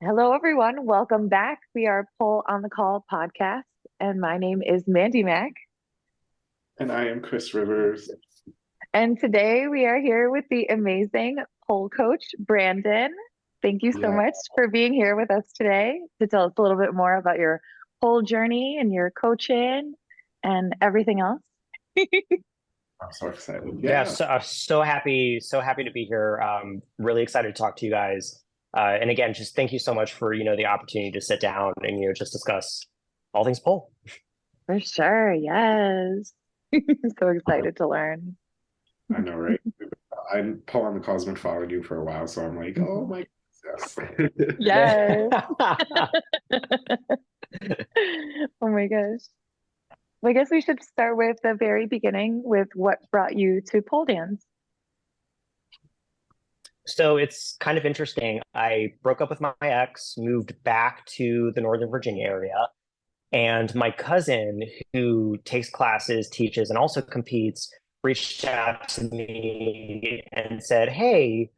Hello, everyone. Welcome back. We are Pole on the Call podcast, and my name is Mandy Mack. And I am Chris Rivers. And today we are here with the amazing pole coach, Brandon. Thank you so Yeah. much for being here with us today to tell us a little bit more about your pole journey and your coaching and everything else. I'm so excited. Yeah, so, uh, so happy, so happy to be here. Um, really excited to talk to you guys. Uh, and again, just thank you so much for you know the opportunity to sit down and you know just discuss all things pole. For sure. Yes. so excited to learn. I know, right? I'm Pole on the Call's been following you for a while, so I'm like, oh my goodness. Yes. oh my gosh. Well, I guess we should start with the very beginning with what brought you to pole dance. So it's kind of interesting. I broke up with my ex, moved back to the Northern Virginia area, and my cousin, who takes classes, teaches, and also competes, reached out to me and said, "Hey,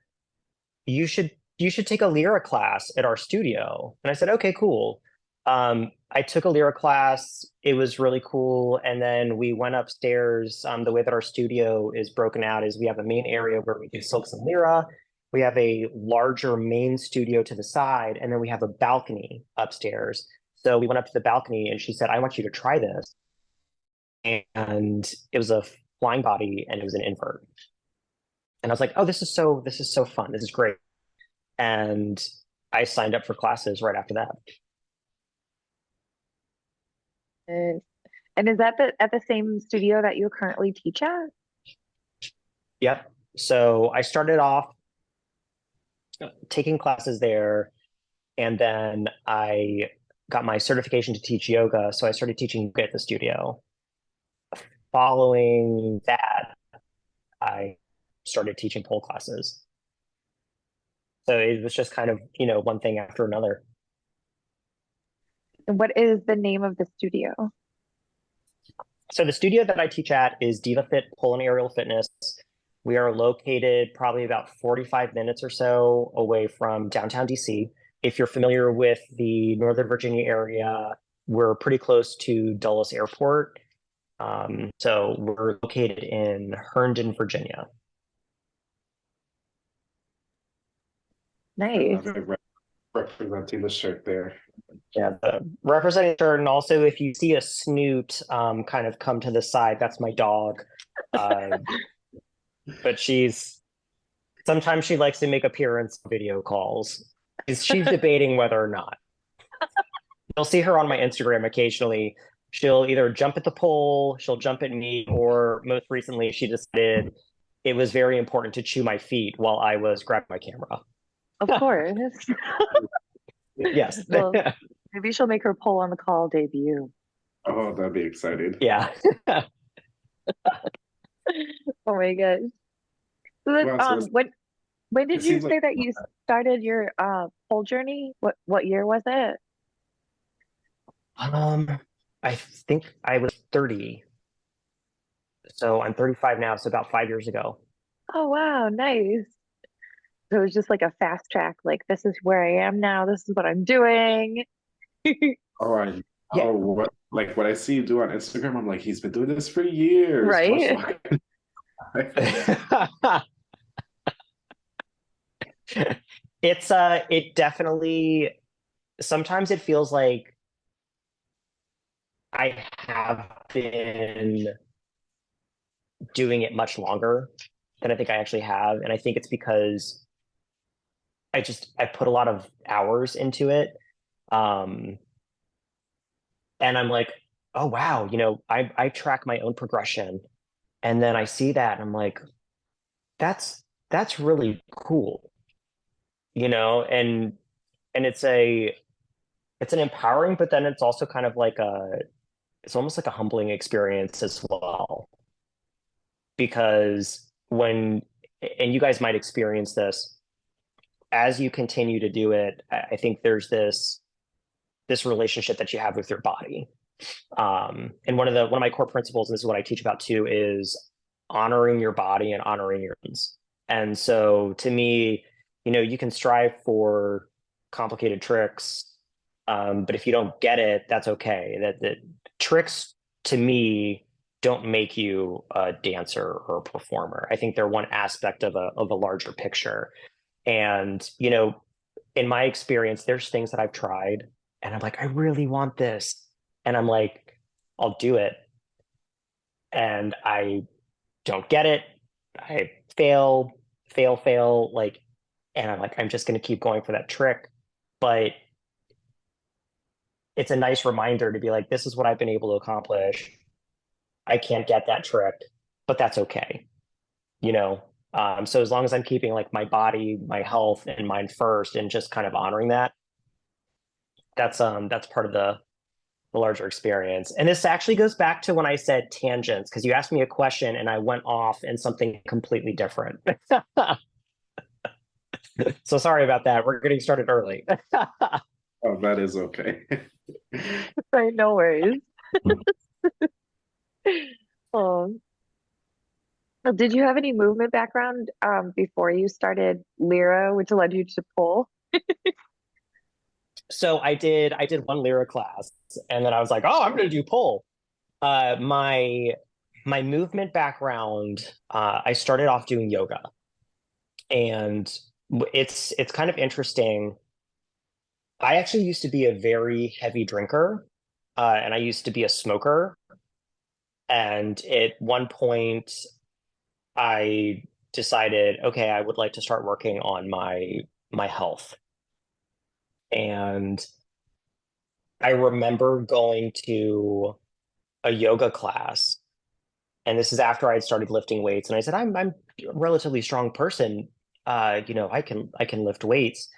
you should you should take a lyra class at our studio." And I said, "Okay, cool." Um, I took a lyra class. It was really cool, and then we went upstairs. Um, the way that our studio is broken out is we have a main area where we do silks and lyra we have a larger main studio to the side, and then we have a balcony upstairs. So we went up to the balcony and she said, I want you to try this. And it was a flying body and it was an invert. And I was like, oh, this is so, this is so fun. This is great. And I signed up for classes right after that. And, and is that the, at the same studio that you currently teach at? Yep. So I started off taking classes there, and then I got my certification to teach yoga. So I started teaching yoga at the studio. Following that, I started teaching pole classes. So it was just kind of, you know, one thing after another. And what is the name of the studio? So the studio that I teach at is Diva Fit Pole and Aerial Fitness. We are located probably about 45 minutes or so away from downtown DC. If you're familiar with the Northern Virginia area, we're pretty close to Dulles Airport. Um, so we're located in Herndon, Virginia. Nice. Representing the shirt there. Yeah, the representing shirt, and also if you see a snoot um, kind of come to the side, that's my dog. Uh, but she's sometimes she likes to make appearance video calls. She's, she's debating whether or not. You'll see her on my Instagram occasionally. She'll either jump at the pole, she'll jump at me, or most recently she decided it was very important to chew my feet while I was grabbing my camera. Of course. Yes. Well- Maybe she'll make her pole on the call debut. Oh, that'd be exciting. yeah. Oh my gosh. So then, Wow, so um, it's- when when did you say like- that you started your uh pole journey? What what year was it? Um, I think I was 30. So I'm 35 now, so about five years ago. Oh wow, nice. So it was just like a fast track, like this is where I am now, this is what I'm doing. Oh, I Yeah. oh what like what I see you do on Instagram, I'm like, he's been doing this for years. Right. it's uh it definitely sometimes it feels like I have been doing it much longer than I think I actually have. And I think it's because I just I put a lot of hours into it. Um and I'm like, oh wow, you know, I I track my own progression and then I see that and I'm like, that's that's really cool. You know, and and it's a it's an empowering, but then it's also kind of like a it's almost like a humbling experience as well. Because when and you guys might experience this as you continue to do it, I think there's this this relationship that you have with your body. Um, and one of the one of my core principles, and this is what I teach about too, is honoring your body and honoring your needs. And so to me, you know, you can strive for complicated tricks. Um, but if you don't get it, that's okay. That that tricks to me don't make you a dancer or a performer. I think they're one aspect of a of a larger picture. And you know, in my experience, there's things that I've tried and I'm like, I really want this. And I'm like, I'll do it. And I don't get it. I fail, fail, fail, like, and I'm like, I'm just gonna keep going for that trick. But it's a nice reminder to be like, this is what I've been able to accomplish. I can't get that trick, but that's okay. You know, um, so as long as I'm keeping like my body, my health and mind first and just kind of honoring that, that's um that's part of the the larger experience. And this actually goes back to when I said tangents, because you asked me a question and I went off in something completely different. so sorry about that. We're getting started early. Oh, that is okay. Right, no worries. Um, uh, did you have any movement background um before you started Lyra, which led you to pole? so I did I did one lyra class and then I was like, oh, I'm gonna do pole. Uh my my movement background, uh, I started off doing yoga. And it's it's kind of interesting. I actually used to be a very heavy drinker, uh, and I used to be a smoker. And at one point, I decided, okay, I would like to start working on my my health. And I remember going to a yoga class, and this is after I had started lifting weights, and I said, I'm I'm a relatively strong person. Uh, you know, I can I can lift weights.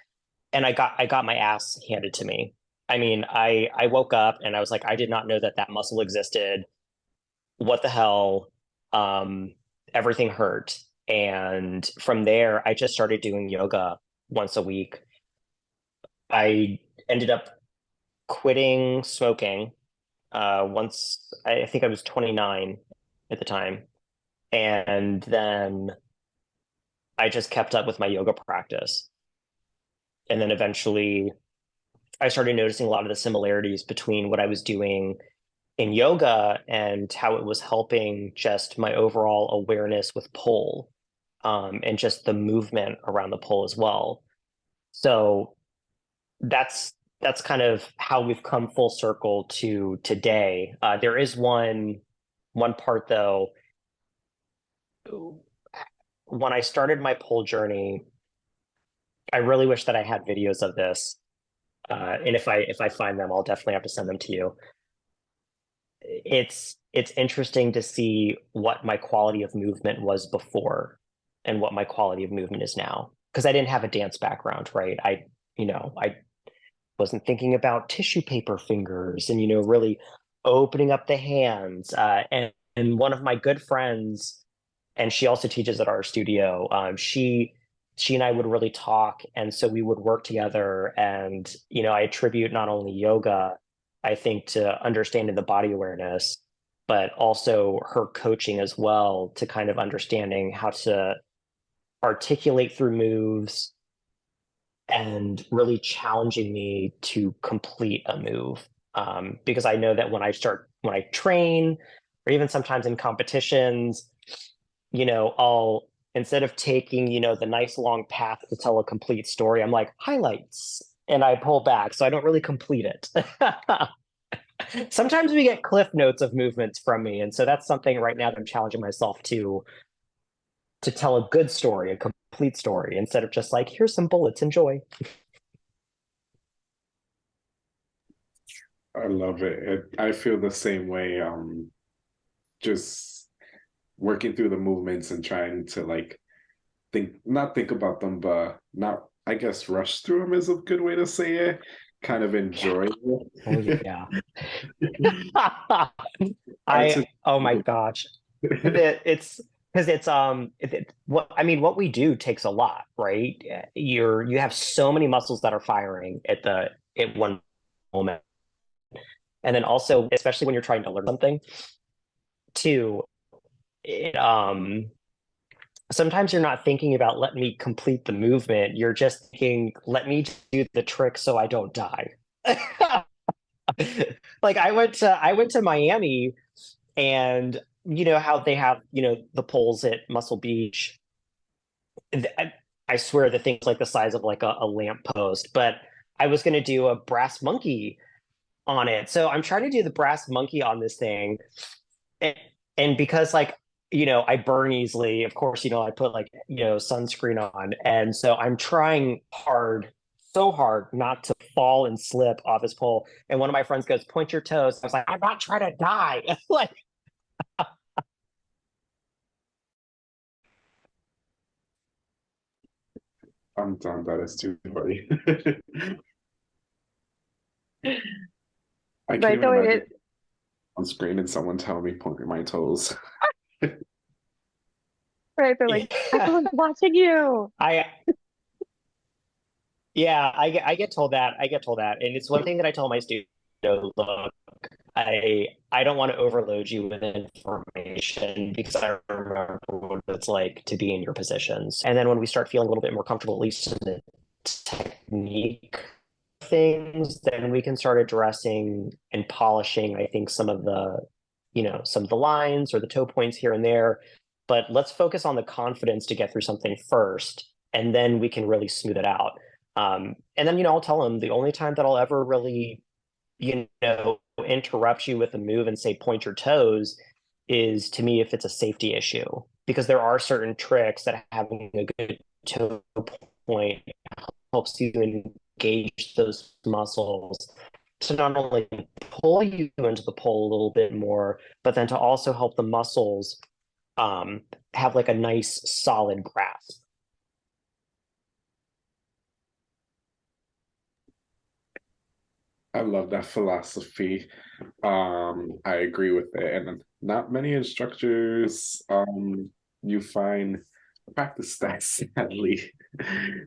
And I got I got my ass handed to me. I mean, I I woke up and I was like, I did not know that that muscle existed. What the hell? Um, everything hurt. And from there, I just started doing yoga once a week. I ended up quitting smoking uh, once I I think I was 29 at the time. And then I just kept up with my yoga practice. And then eventually I started noticing a lot of the similarities between what I was doing in yoga and how it was helping just my overall awareness with pole um, and just the movement around the pole as well. So that's that's kind of how we've come full circle to today. Uh, there is one one part though. When I started my pole journey, I really wish that I had videos of this. Uh, and if I if I find them, I'll definitely have to send them to you. It's it's interesting to see what my quality of movement was before and what my quality of movement is now. Because I didn't have a dance background, right? I, you know, I wasn't thinking about tissue paper fingers and you know really opening up the hands uh, and and one of my good friends and she also teaches at our studio um, she she and i would really talk and so we would work together and you know i attribute not only yoga i think to understanding the body awareness but also her coaching as well to kind of understanding how to articulate through moves and really challenging me to complete a move. Um, because I know that when I start, when I train, or even sometimes in competitions, you know, I'll instead of taking, you know, the nice long path to tell a complete story, I'm like highlights and I pull back. So I don't really complete it. sometimes we get cliff notes of movements from me. And so that's something right now that I'm challenging myself to to tell a good story, a complete story, instead of just like, here's some bullets, enjoy. I love it. it. I feel the same way. Um, just working through the movements and trying to like think, not think about them, but not, I guess, rush through them is a good way to say it. Kind of enjoy it. yeah. That's I oh my gosh. It- it's because it's um it, it- what I mean what we do takes a lot, right? You're you have so many muscles that are firing at the at one moment. And then also, especially when you're trying to learn something, too, it um sometimes you're not thinking about let me complete the movement. You're just thinking, let me do the trick so I don't die. like I went to I went to Miami and you know how they have, you know, the poles at Muscle Beach. I, I swear the thing's like the size of like a, a lamp post, but I was gonna do a brass monkey on it. So I'm trying to do the brass monkey on this thing. And, and because like you know, I burn easily. Of course, you know, I put like, you know, sunscreen on. And so I'm trying hard, so hard not to fall and slip off this pole. And one of my friends goes, point your toes. I was like, I'm not trying to die. like, I'm done. That is too funny. I can't Right, even though it imagine is, on screen and someone telling me point my toes. right, they're like, everyone's watching you. I, yeah, I get, I get told that. I get told that. And it's one thing that I tell my students, you know, look, I I don't want to overload you with information because I remember what it's like to be in your positions. And then when we start feeling a little bit more comfortable, at least in the technique things, then we can start addressing and polishing, I think, some of the, you know, some of the lines or the toe points here and there. But let's focus on the confidence to get through something first, and then we can really smooth it out. Um, and then, you know, I'll tell them the only time that I'll ever really, you know, interrupt you with a move and say point your toes is to me if it's a safety issue because there are certain tricks that having a good toe point helps you engage those muscles to not only pull you into the pole a little bit more but then to also help the muscles um, have like a nice solid grasp I love that philosophy. Um, I agree with it, and not many instructors um you find practice that sadly.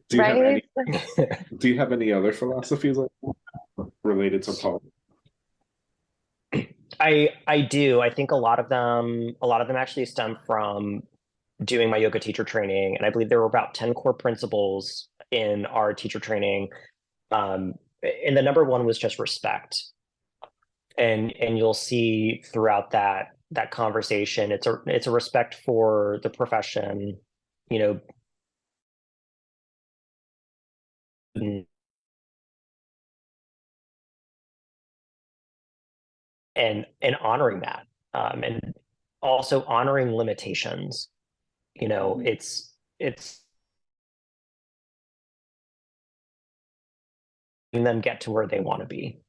Do you have any Right? do you have any other philosophies like that related to pole? I I do. I think a lot of them a lot of them actually stem from doing my yoga teacher training, and I believe there were about 10 core principles in our teacher training. Um, and the number one was just respect. And and you'll see throughout that that conversation, it's a it's a respect for the profession, you know, and and honoring that um, and also honoring limitations you know it's it's letting them get to where they want to be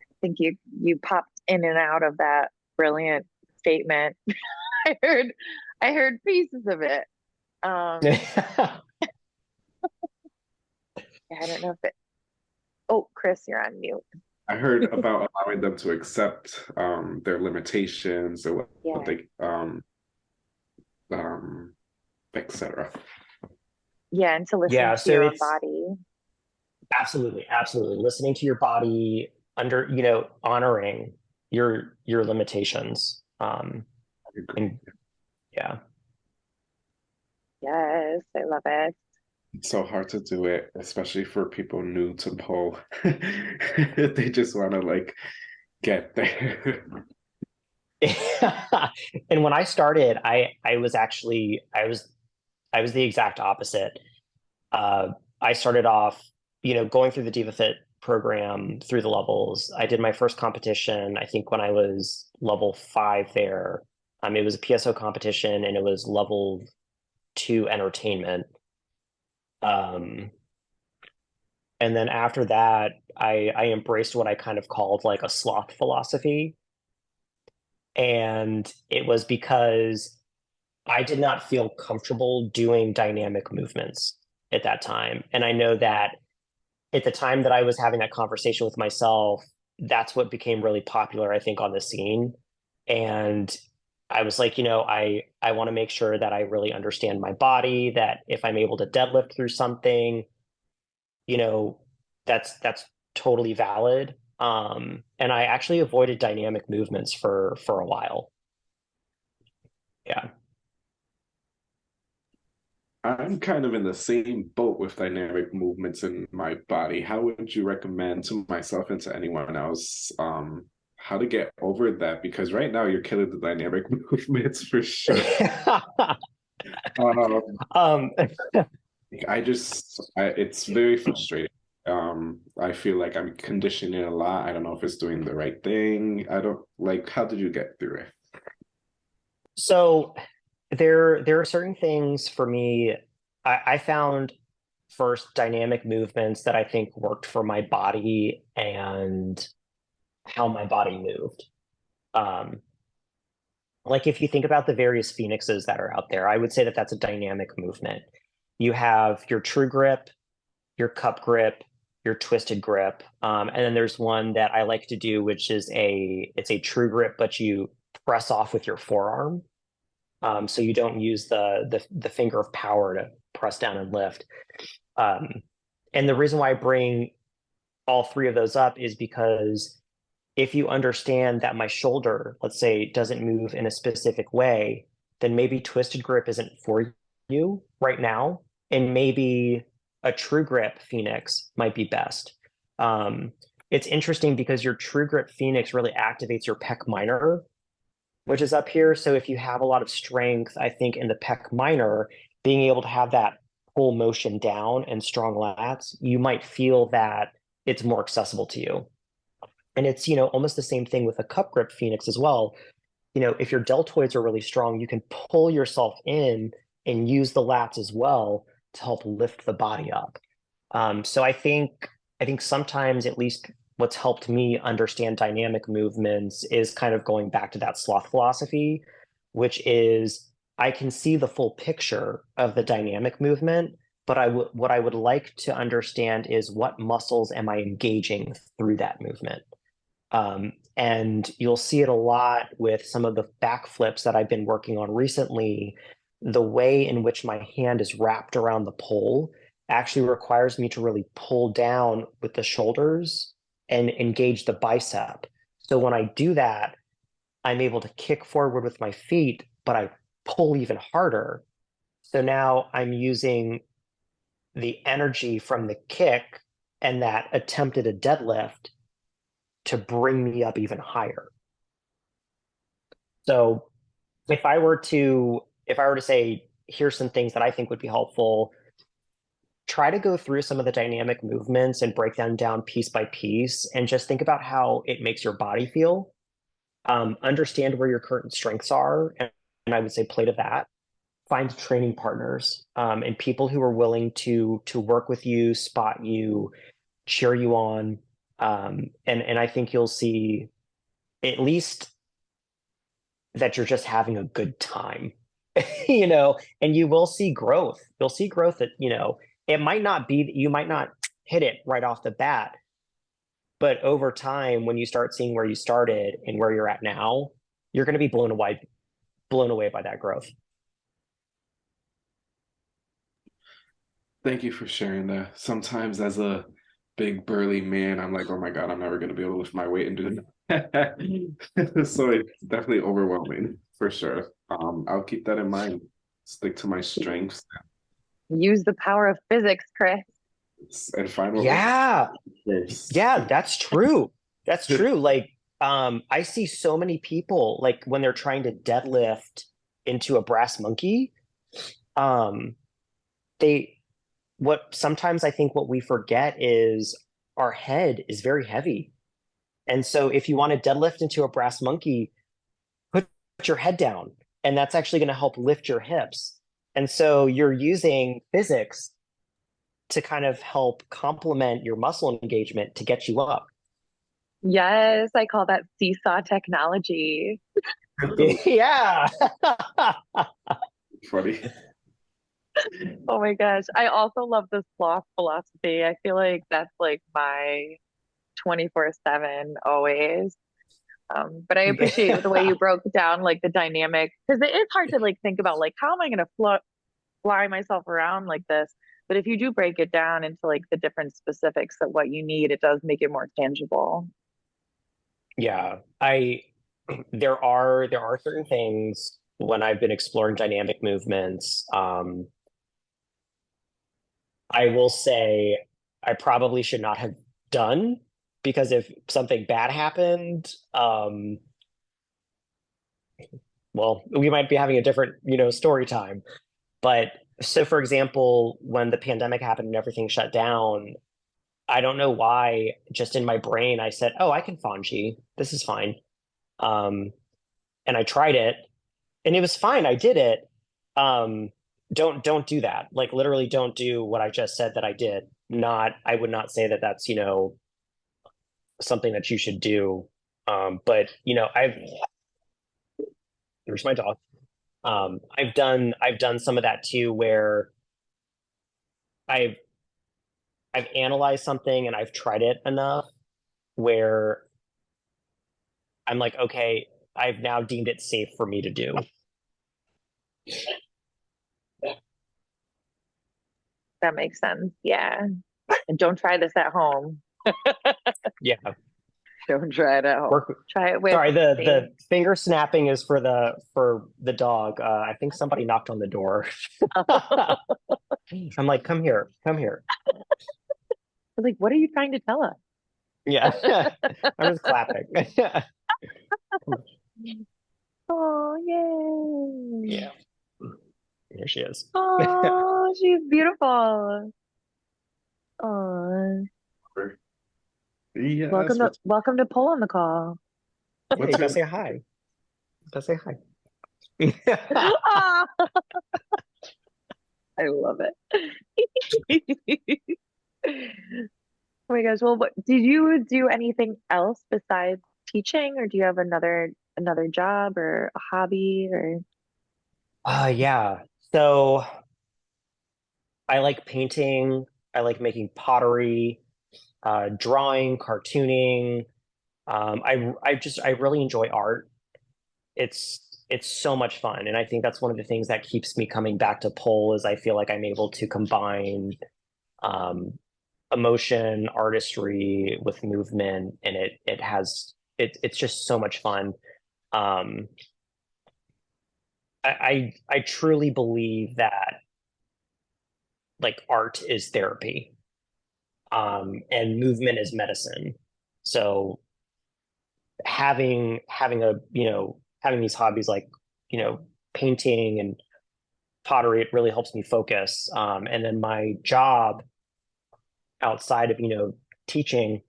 I think you you popped in and out of that brilliant statement. I heard I heard pieces of it. Um, I don't know if it. Oh, Chris, you're on mute. I heard about allowing them to accept um their limitations or what, Yeah. what they um um etc. Yeah, and to listen Yeah, to so your body. absolutely absolutely listening to your body under you know honoring your your limitations um and yeah Yes, I love it. So hard to do it, especially for people new to pole. they just want to like get there. and when I started, I I was actually I was I was the exact opposite. Uh, I started off, you know, going through the Diva Fit program through the levels. I did my first competition, I think when I was level five there. Um, it was a PSO competition and it was level two entertainment. Um, and then after that, I I embraced what I kind of called like a sloth philosophy. And it was because I did not feel comfortable doing dynamic movements at that time. And I know that at the time that I was having that conversation with myself, that's what became really popular, I think, on the scene. And I was like, you know, I I want to make sure that I really understand my body, that if I'm able to deadlift through something, you know, that's that's totally valid. Um, and I actually avoided dynamic movements for for a while. Yeah. I'm kind of in the same boat with dynamic movements in my body. How would you recommend to myself and to anyone else um, how to get over that? Because right now you're killing the dynamic movements for sure. um, um, I just, I, it's very frustrating. Um, I feel like I'm conditioning a lot. I don't know if it's doing the right thing. I don't like. How did you get through it? so there there are certain things for me. I, I found first dynamic movements that I think worked for my body and how my body moved. Um, like if you think about the various phoenixes that are out there, I would say that that's a dynamic movement. You have your true grip, your cup grip, your twisted grip, um, and then there's one that I like to do, which is a it's a true grip, but you press off with your forearm, um, so you don't use the, the the finger of power to press down and lift. Um, and the reason why I bring all three of those up is because if you understand that my shoulder, let's say, doesn't move in a specific way, then maybe twisted grip isn't for you right now. And maybe a true grip Phoenix might be best. Um, it's interesting because your true grip Phoenix really activates your pec minor, which is up here. So if you have a lot of strength, I think in the pec minor, being able to have that pull motion down and strong lats, you might feel that it's more accessible to you. And it's, you know, almost the same thing with a cup grip Phoenix as well. You know, if your deltoids are really strong, you can pull yourself in and use the lats as well to help lift the body up. Um, so I think I think sometimes at least what's helped me understand dynamic movements is kind of going back to that sloth philosophy, which is I can see the full picture of the dynamic movement, but I what I would like to understand is what muscles am I engaging through that movement. Um, and you'll see it a lot with some of the backflips that I've been working on recently. The way in which my hand is wrapped around the pole actually requires me to really pull down with the shoulders and engage the bicep. So when I do that, I'm able to kick forward with my feet, but I pull even harder. So now I'm using the energy from the kick and that attempted a deadlift to bring me up even higher. So if I were to if I were to say here's some things that I think would be helpful, try to go through some of the dynamic movements and break them down piece by piece and just think about how it makes your body feel. Um, understand where your current strengths are and, and I would say play to that. Find training partners um, and people who are willing to to work with you, spot you, cheer you on, um, and and I think you'll see at least that you're just having a good time, you know, and you will see growth. You'll see growth that you know it might not be that you might not hit it right off the bat, but over time, when you start seeing where you started and where you're at now, you're going to be blown away, blown away by that growth. Thank you for sharing that. Sometimes as a big burly man, I'm like, oh my god, I'm never gonna be able to lift my weight and do that. so it's definitely overwhelming for sure. Um, I'll keep that in mind. Stick to my strengths. Use the power of physics, Chris. And find what yeah, yeah, that's true. That's true. Like, um, I see so many people like when they're trying to deadlift into a brass monkey, um, they what sometimes I think what we forget is our head is very heavy. And so if you want to deadlift into a brass monkey, put your head down and that's actually going to help lift your hips. And so you're using physics to kind of help complement your muscle engagement to get you up. Yes, I call that seesaw technology. yeah. Funny oh my gosh. I also love the sloth philosophy. I feel like that's like my 24 7 always. Um, but I appreciate the way you broke down like the dynamic because it is hard to like think about like how am I gonna fly, fly myself around like this. But if you do break it down into like the different specifics of what you need, it does make it more tangible. Yeah, I there are there are certain things when I've been exploring dynamic movements um, I will say I probably should not have done because if something bad happened, um, well, we might be having a different, you know, story time. But so, for example, when the pandemic happened and everything shut down, I don't know why, just in my brain, I said, "Oh, I can Fonji. This is fine." Um, and I tried it, and it was fine. I did it. Um, don't don't do that. Like literally, don't do what I just said that I did. Not, I would not say that that's you know something that you should do. Um, but you know, I've there's my dog. Um, I've done I've done some of that too, where I've I've analyzed something and I've tried it enough where I'm like, okay, I've now deemed it safe for me to do. That makes sense. Yeah. And don't try this at home. Yeah. Don't try it at home. Work, Try it with sorry, the the finger snapping is for the for the dog. Uh, I think somebody knocked on the door. I'm like, come here, come here. like, what are you trying to tell us? Yeah, I'm just clapping. Oh, yay. yeah, here she is. Oh, she's beautiful. Oh, Yes. welcome to what's- welcome to Pole on the Call. Hey, you What's gotta say hi. You gotta say hi. I love it. Oh my gosh. Well, what did you do anything else besides teaching or do you have another another job or a hobby or Uh yeah. So I like painting, I like making pottery, uh drawing, cartooning. Um I I just I really enjoy art. It's it's so much fun and I think that's one of the things that keeps me coming back to pole is I feel like I'm able to combine um emotion, artistry with movement and it it has it it's just so much fun. Um I, I truly believe that like art is therapy um and movement is medicine. So having having a you know having these hobbies like you know painting and pottery it really helps me focus um and then my job outside of you know teaching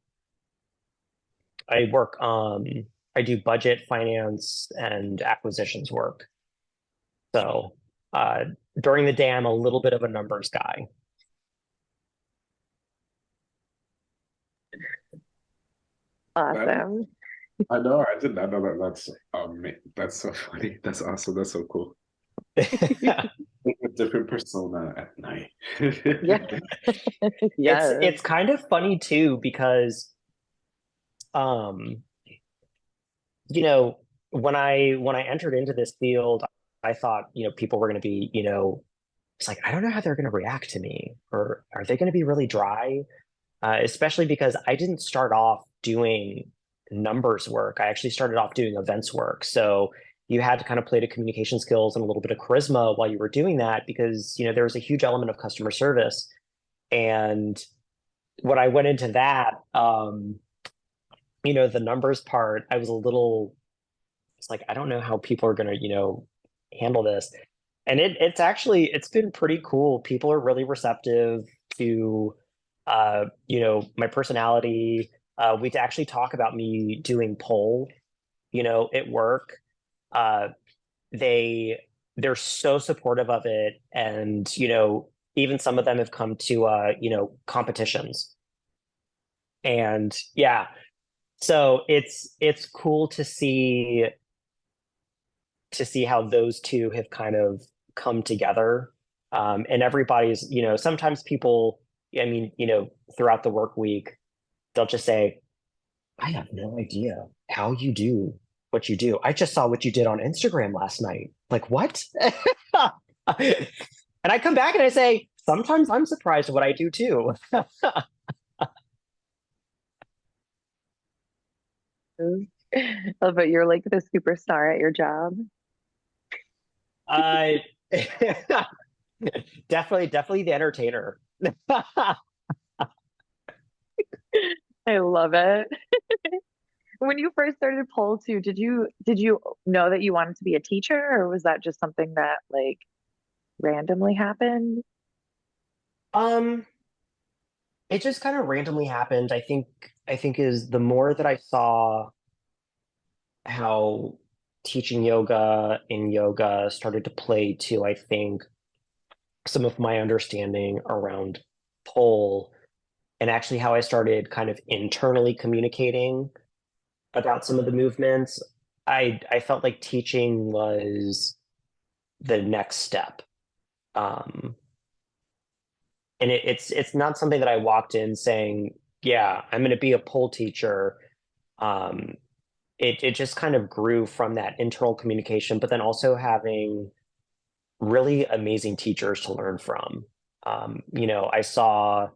i work um i do budget finance and acquisitions work so uh, during the day, I'm a little bit of a numbers guy. awesome. I know. I did not know that. That's um. That's so funny. That's awesome. That's so cool. yeah, A different persona at night. Yeah. yes. it's it's kind of funny too because, um, you know, when I when I entered into this field, I thought you know people were going to be you know, it's like I don't know how they're going to react to me, or are they going to be really dry? Uh, especially because I didn't start off doing numbers work. I actually started off doing events work. So you had to kind of play to communication skills and a little bit of charisma while you were doing that because you know there was a huge element of customer service. And when I went into that, um, you know, the numbers part, I was a little it's like I don't know how people are gonna, you know, handle this. And it it's actually it's been pretty cool. People are really receptive to uh, you know, my personality. Uh, we actually talk about me doing pole, you know, at work. Uh, they they're so supportive of it, and you know, even some of them have come to uh, you know, competitions. And yeah, so it's it's cool to see to see how those two have kind of come together. Um, and everybody's, you know, sometimes people I mean, you know, throughout the work week, they'll just say, I have no idea how you do what you do. I just saw what you did on Instagram last night. Like, what? and I come back and I say, sometimes I'm surprised what I do too. But you're like the superstar at your job. I definitely, definitely the entertainer. I love it. When you first started pole too, did you did you know that you wanted to be a teacher or was that just something that like randomly happened? Um, it just kind of randomly happened. I think I think is the more that I saw how teaching yoga in yoga started to play to, I think, some of my understanding around pole and actually how I started kind of internally communicating about some of the movements, I I felt like teaching was the next step. Um, and it, it's it's not something that I walked in saying, "Yeah, I'm going to be a pole teacher." Um, it it just kind of grew from that internal communication, but then also having really amazing teachers to learn from. Um, you know, I saw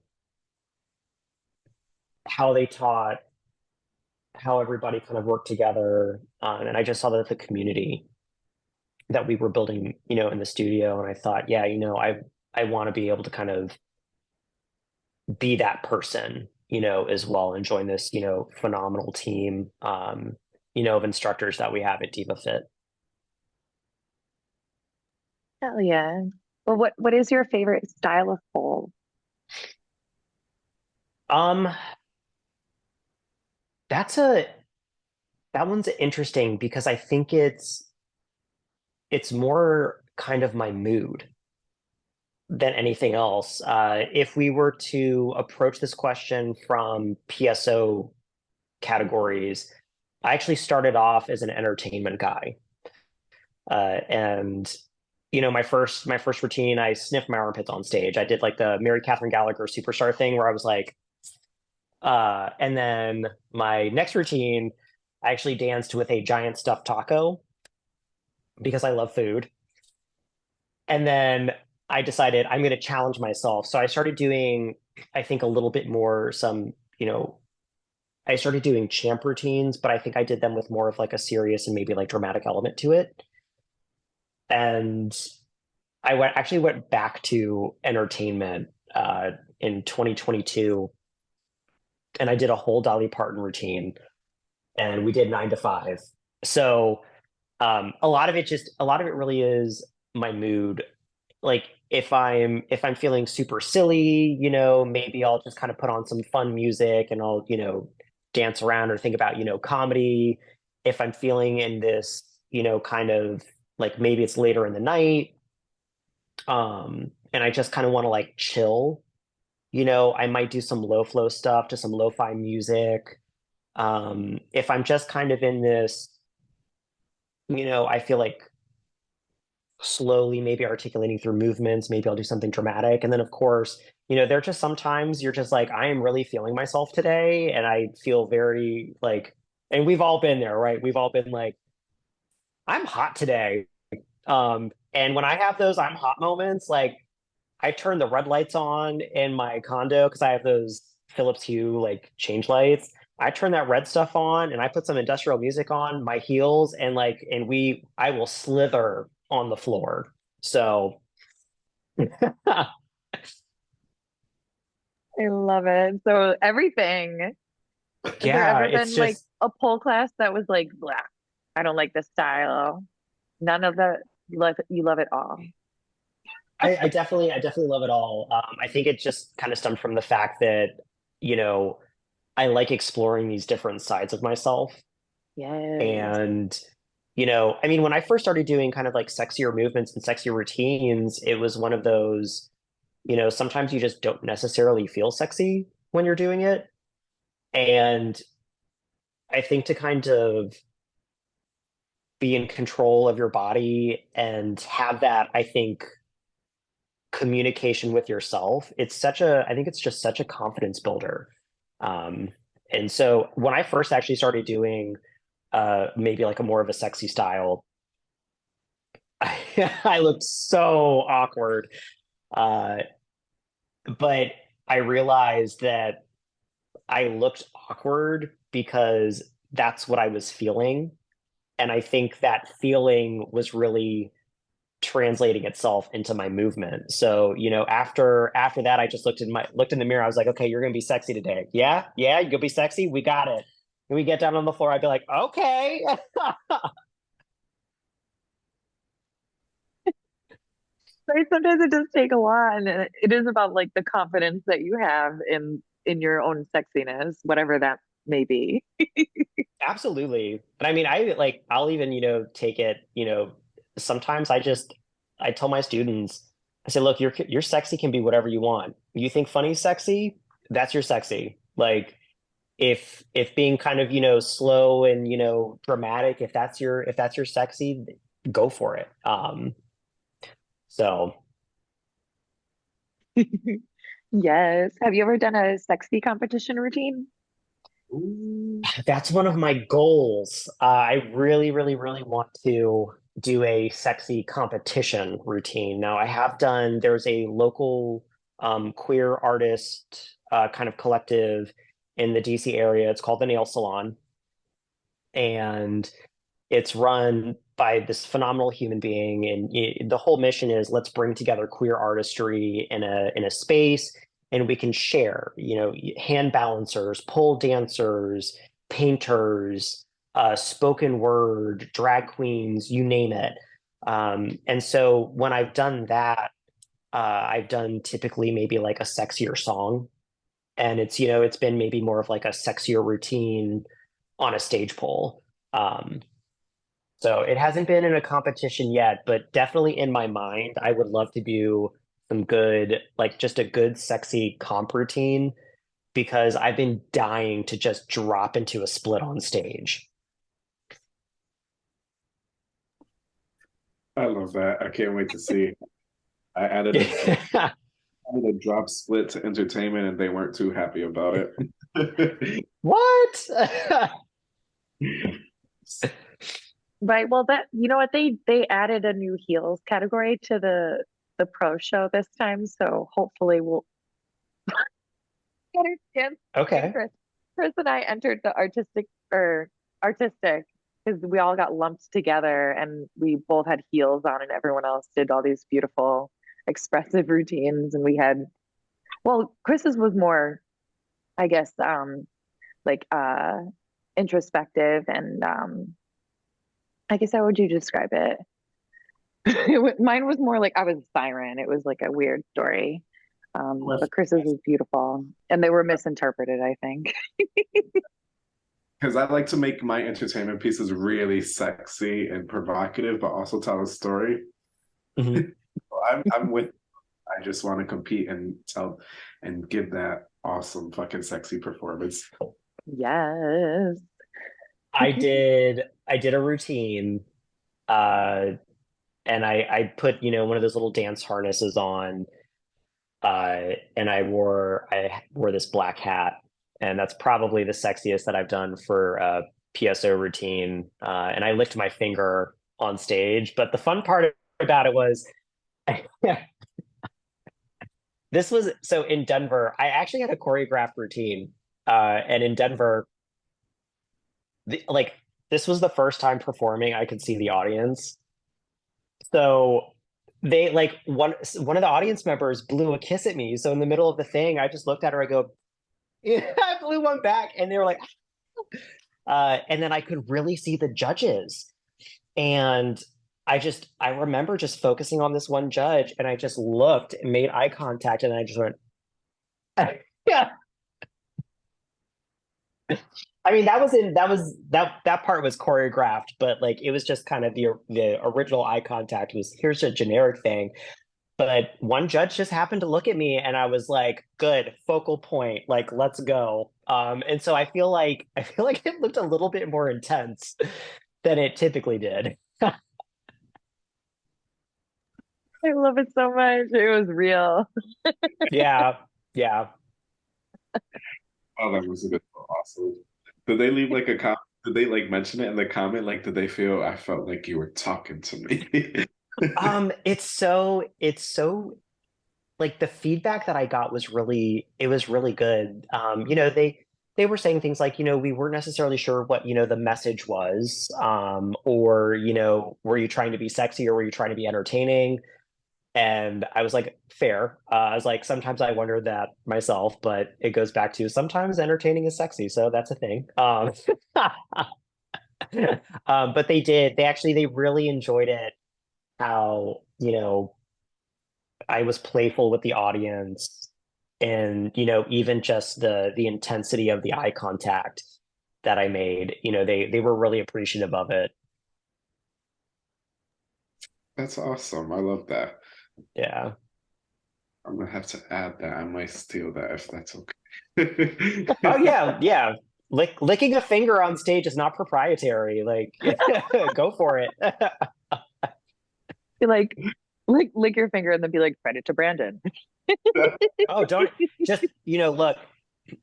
how they taught how everybody kind of worked together. Um, and I just saw that the community that we were building, you know, in the studio. And I thought, yeah, you know, I, I want to be able to kind of be that person, you know, as well and join this, you know, phenomenal team, um, you know, of instructors that we have at Diva Fit. Hell yeah. Well, what what is your favorite style of pole? Um, that's a that one's interesting because I think it's it's more kind of my mood than anything else. Uh, if we were to approach this question from PSO categories, I actually started off as an entertainment guy, uh, and you know my first my first routine, I sniffed my armpits on stage. I did like the Mary Catherine Gallagher superstar thing where I was like, uh, and then my next routine, I actually danced with a giant stuffed taco because I love food. And then I decided I'm going to challenge myself. So I started doing, I think, a little bit more some, you know, I started doing champ routines, but I think I did them with more of like a serious and maybe like dramatic element to it. And I went actually went back to entertainment uh, in 2022 and I did a whole Dolly Parton routine, and we did nine to five. So um, a lot of it just a lot of it really is my mood. Like if I'm if I'm feeling super silly, you know, maybe I'll just kind of put on some fun music and I'll you know dance around or think about you know comedy. If I'm feeling in this you know kind of like maybe it's later in the night, um, and I just kind of want to like chill you know, I might do some low flow stuff to some lo-fi music. Um, if I'm just kind of in this, you know, I feel like slowly maybe articulating through movements, maybe I'll do something dramatic. And then of course, you know, there are just sometimes you're just like, I am really feeling myself today. And I feel very like, and we've all been there, right? We've all been like, I'm hot today. Um, and when I have those I'm hot moments, like I turn the red lights on in my condo because I have those Philips Hue like change lights. I turn that red stuff on and I put some industrial music on my heels and like and we I will slither on the floor. So I love it. So everything. Has there yeah, ever it's been like just a pole class that was like, blah, I don't like this style. None of that. You love you love it all. I, I definitely, I definitely love it all. Um, I think it just kind of stemmed from the fact that, you know, I like exploring these different sides of myself. Yes. And, you know, I mean, when I first started doing kind of like sexier movements and sexier routines, it was one of those, you know, sometimes you just don't necessarily feel sexy when you're doing it. And I think to kind of be in control of your body and have that, I think, communication with yourself it's such a i think it's just such a confidence builder um and so when i first actually started doing uh maybe like a more of a sexy style i, I looked so awkward uh but i realized that i looked awkward because that's what i was feeling and i think that feeling was really translating itself into my movement. So, you know, after after that, I just looked in my looked in the mirror. I was like, okay, you're gonna be sexy today. Yeah, yeah, you gonna be sexy. We got it. And we get down on the floor. I'd be like, okay. Right? Sometimes it does take a lot, and it is about like the confidence that you have in in your own sexiness, whatever that may be. Absolutely. And I mean, I like, I'll even, you know, take it, you know, sometimes I just, I tell my students, I say, look, your your sexy can be whatever you want. You think funny sexy? That's your sexy. Like, if if being kind of you know slow and you know dramatic, if that's your if that's your sexy, go for it. Um, so Yes. Have you ever done a sexy competition routine? Ooh. that's one of my goals. Uh, I really, really, really want to do a sexy competition routine. Now, I have done, there's a local um, queer artist uh, kind of collective in the DC area. It's called the Nail Salon. And it's run by this phenomenal human being. And it, the whole mission is let's bring together queer artistry in a in a space and we can share, you know, hand balancers, pole dancers, painters, uh, spoken word, drag queens, you name it. Um, and so when I've done that, uh, I've done typically maybe like a sexier song. And it's, you know, it's been maybe more of like a sexier routine on a stage pole. Um, so it hasn't been in a competition yet, but definitely in my mind, I would love to do some good, like just a good, sexy comp routine because I've been dying to just drop into a split on stage. I love that. I can't wait to see. I added a, added a drop split to entertainment and they weren't too happy about it. what? Right. Well, that you know what they they added a new heels category to the the pro show this time, so hopefully we'll get a chance. okay. Chris, Chris and I entered the artistic or artistic because we all got lumped together and we both had heels on, and everyone else did all these beautiful expressive routines, and we had well, Chris's was more, I guess, um, like uh introspective and um I guess how would you describe it? It Mine was more like I was a siren. It was like a weird story. Um, Well, but Chris's was beautiful, and they were misinterpreted, I think. Because I like to make my entertainment pieces really sexy and provocative, but also tell a story. Mhm. So I'm I'm with. I just want to compete and tell and give that awesome fucking sexy performance. Yes. I did I did a routine uh and I I put, you know, one of those little dance harnesses on uh and I wore I wore this black hat and that's probably the sexiest that I've done for a PSO routine uh and I licked my finger on stage but the fun part about it was this was so in Denver I actually had a choreographed routine uh and in Denver the, like this was the first time performing I could see the audience. So they like one one of the audience members blew a kiss at me. So in the middle of the thing, I just looked at her. I go, I blew one back, and they were like, uh, and then I could really see the judges, and I just I remember just focusing on this one judge, and I just looked and made eye contact, and I just went, yeah. I mean, that was in that was that that part was choreographed, but like it was just kind of the the original eye contact was here's a generic thing. But one judge just happened to look at me and I was like, good, focal point, like let's go. Um, and so I feel like I feel like it looked a little bit more intense than it typically did. I love it so much. It was real. yeah, yeah. Oh, that was a good awesome. Did they leave like a comment? Did they like mention it in the comment? Like, did they feel I felt like you were talking to me? um it's so it's so like the feedback that i got was really it was really good um you know they they were saying things like, you know, we weren't necessarily sure what, you know, the message was, um, or, you know, were you trying to be sexy or were you trying to be entertaining? And I was like, fair. Uh, I was like, sometimes I wonder that myself, but it goes back to sometimes entertaining is sexy, so that's a thing. Um, um, but they did. They actually they really enjoyed it. How you know, I was playful with the audience, and you know, even just the the intensity of the eye contact that I made. You know, they they were really appreciative of it. That's awesome. I love that. Yeah. I'm gonna have to add that. I might steal that if that's okay. Oh yeah, yeah. Lick, licking a finger on stage is not proprietary. Like, go for it. Be like, lick, lick your finger and then be like, credit to Brandon. oh, don't just you know. Look,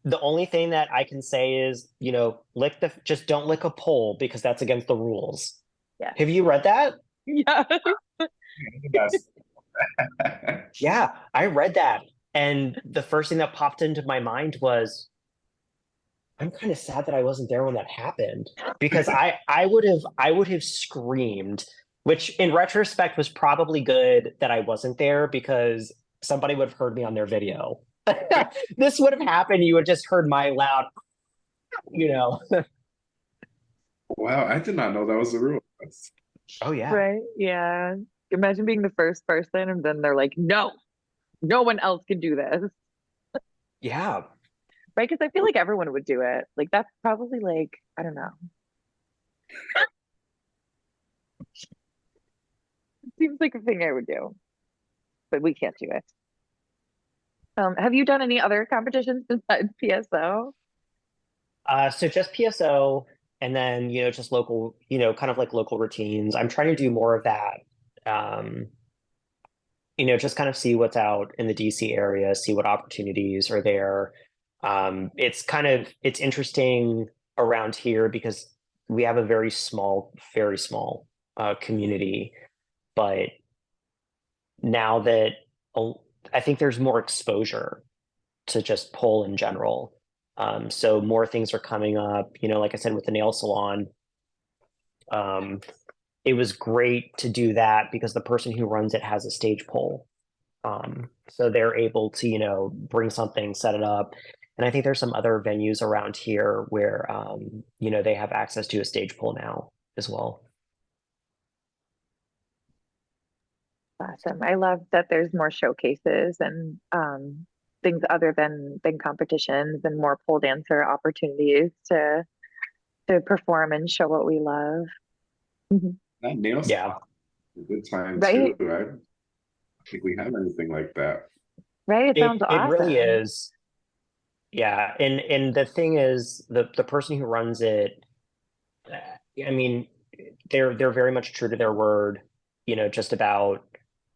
the only thing that I can say is you know, lick the just don't lick a pole because that's against the rules. Yeah. Have you read that? Yeah. Yes. Yeah, I read that, and the first thing that popped into my mind was, I'm kind of sad that I wasn't there when that happened because I I would have I would have screamed, which in retrospect was probably good that I wasn't there because somebody would have heard me on their video. this would have happened. You would have just heard my loud, you know. Wow, I did not know that was the rule. Oh yeah. Right. Yeah. Imagine being the first person and then they're like, no, no one else can do this. Yeah. Right. Because I feel like everyone would do it. Like, that's probably like, I don't know. It seems like a thing I would do, but we can't do it. Um, have you done any other competitions besides PSO? Uh, so just PSO and then, you know, just local, you know, kind of like local routines. I'm trying to do more of that. Um, you know, just kind of see what's out in the DC area, see what opportunities are there. Um, it's kind of it's interesting around here because we have a very small, very small uh, community, but now that uh, I think there's more exposure to just pole in general. Um, so more things are coming up, you know, like I said, with the nail salon. Um, it was great to do that because the person who runs it has a stage pole. Um, so they're able to, you know, bring something, set it up. And I think there's some other venues around here where, um, you know, they have access to a stage pole now as well. Awesome. I love that there's more showcases and um, things other than than competitions and more pole dancer opportunities to to perform and show what we love. Mhm. That nail Yeah. salon is a good time Right. too. I don't think we have anything like that. Right? It It, sounds it awesome. really is. Yeah, and and the thing is, the the person who runs it, uh, I mean, they're they're very much true to their word. You know, just about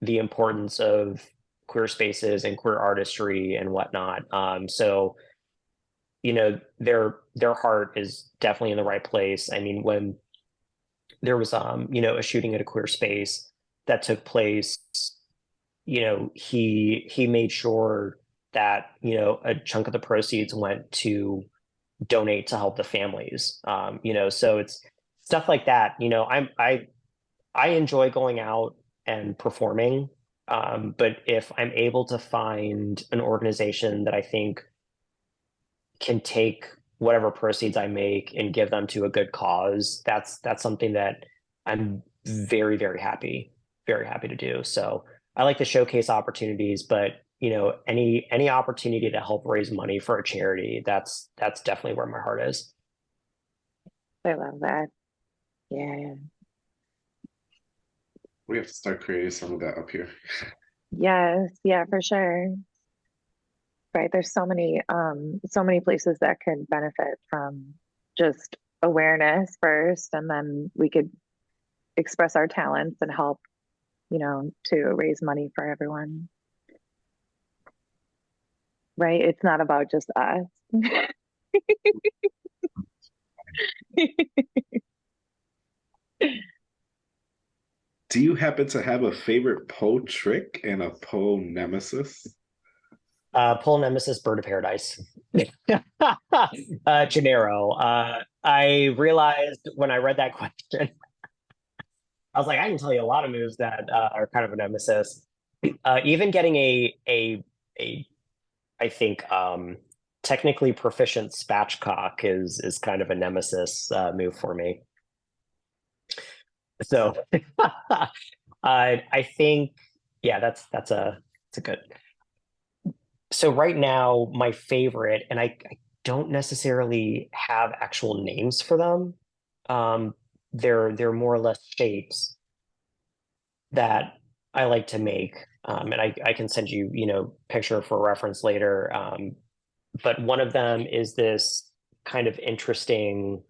the importance of queer spaces and queer artistry and whatnot. Um, so, you know, their their heart is definitely in the right place. I mean, when there was um, you know, a shooting at a queer space that took place, you know, he he made sure that, you know, a chunk of the proceeds went to donate to help the families. Um, you know, so it's stuff like that. You know, I'm I I enjoy going out and performing. Um, but if I'm able to find an organization that I think can take whatever proceeds I make and give them to a good cause, that's that's something that I'm very, very happy, very happy to do. So I like to showcase opportunities, but you know, any any opportunity to help raise money for a charity, that's that's definitely where my heart is. I love that. Yeah. We have to start creating some of that up here. Yes, yeah, for sure. Right. There's so many um so many places that could benefit from just awareness first and then we could express our talents and help, you know, to raise money for everyone. Right? It's not about just us. Do you happen to have a favorite pole trick and a pole nemesis? Uh, Pole Nemesis, Bird of Paradise. uh, Gennaro. Uh, I realized when I read that question, I was like, I can tell you a lot of moves that uh, are kind of a nemesis. Uh, even getting a a a, I think um, technically proficient spatchcock is is kind of a nemesis uh, move for me. So, uh, I think yeah, that's that's a it's a good so right now my favorite and I, I, don't necessarily have actual names for them um they're they're more or less shapes that i like to make um and i i can send you you know picture for reference later um but one of them is this kind of interesting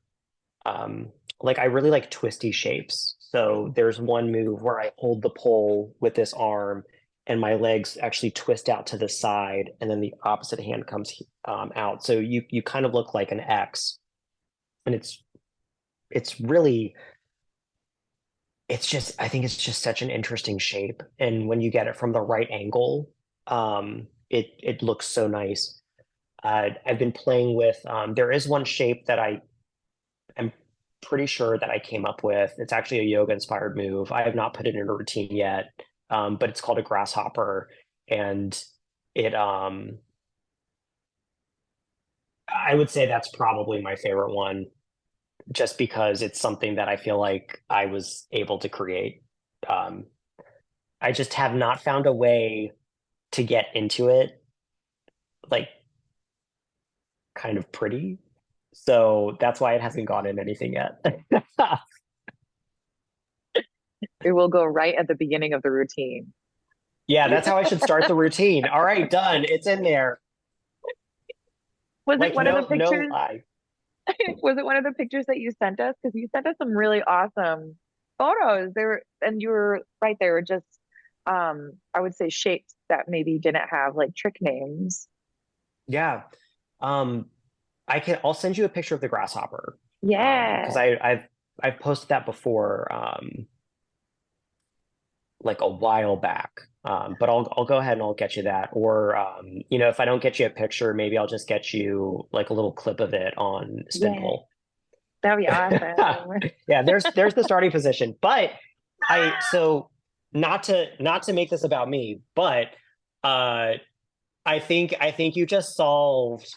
um like i really like twisty shapes. So there's one move where i hold the pole with this arm and my legs actually twist out to the side and then the opposite hand comes um, out. So you you kind of look like an X and it's it's really it's just I think it's just such an interesting shape. And when you get it from the right angle, um, it it looks so nice. Uh, I've been playing with um, there is one shape that I am pretty sure that I came up with. It's actually a yoga inspired move. I have not put it in a routine yet um, but it's called a grasshopper, and it um, I would say that's probably my favorite one, just because it's something that I feel like I was able to create. Um, I just have not found a way to get into it, like kind of pretty. So that's why it hasn't gone in anything yet. It will go right at the beginning of the routine. Yeah, that's how I should start the routine. All right, done. It's in there. Was like, it one no, of the pictures? No was it one of the pictures that you sent us? Because you sent us some really awesome photos. They were, and you were right. They were just, um, I would say, shapes that maybe didn't have like trick names. Yeah, um, I can. I'll send you a picture of the grasshopper. Yeah, because um, I I've I've posted that before. Um, like a while back. Um, but I'll I'll go ahead and I'll get you that. Or um, you know, if I don't get you a picture, maybe I'll just get you like a little clip of it on spin pole. Yeah. That'd be awesome. yeah, there's there's the starting position. But I so not to not to make this about me, but uh I think I think you just solved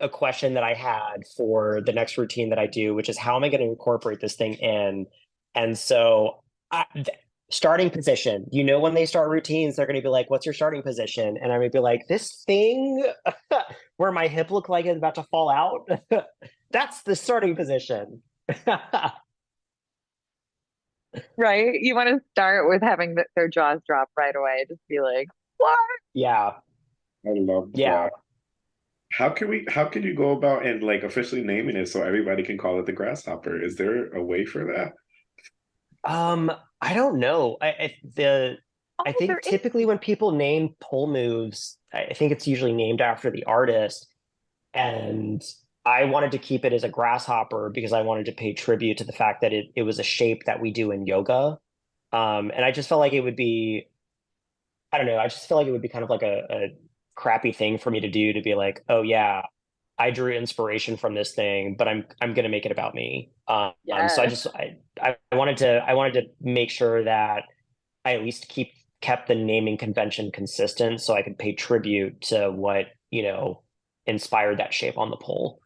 a question that I had for the next routine that I do, which is how am I going to incorporate this thing in? And so I, starting position. You know, when they start routines, they're going to be like, what's your starting position? And I'm going to be like, this thing where my hip looked like it's about to fall out. That's the starting position. right. You want to start with having the, their jaws drop right away. Just be like, what? Yeah. I love yeah. That. How can we how can you go about and like officially naming it so everybody can call it the grasshopper? Is there a way for that? Um, I don't know. I, I the oh, I think typically is... when people name pole moves, I think it's usually named after the artist. And I wanted to keep it as a grasshopper because I wanted to pay tribute to the fact that it, it was a shape that we do in yoga. Um, and I just felt like it would be, I don't know, I just feel like it would be kind of like a, a crappy thing for me to do to be like, oh yeah, I drew inspiration from this thing, but I'm I'm gonna make it about me. Um, so I just I, I wanted to I wanted to make sure that I at least keep kept the naming convention consistent, so I could pay tribute to what you know inspired that shape on the pole.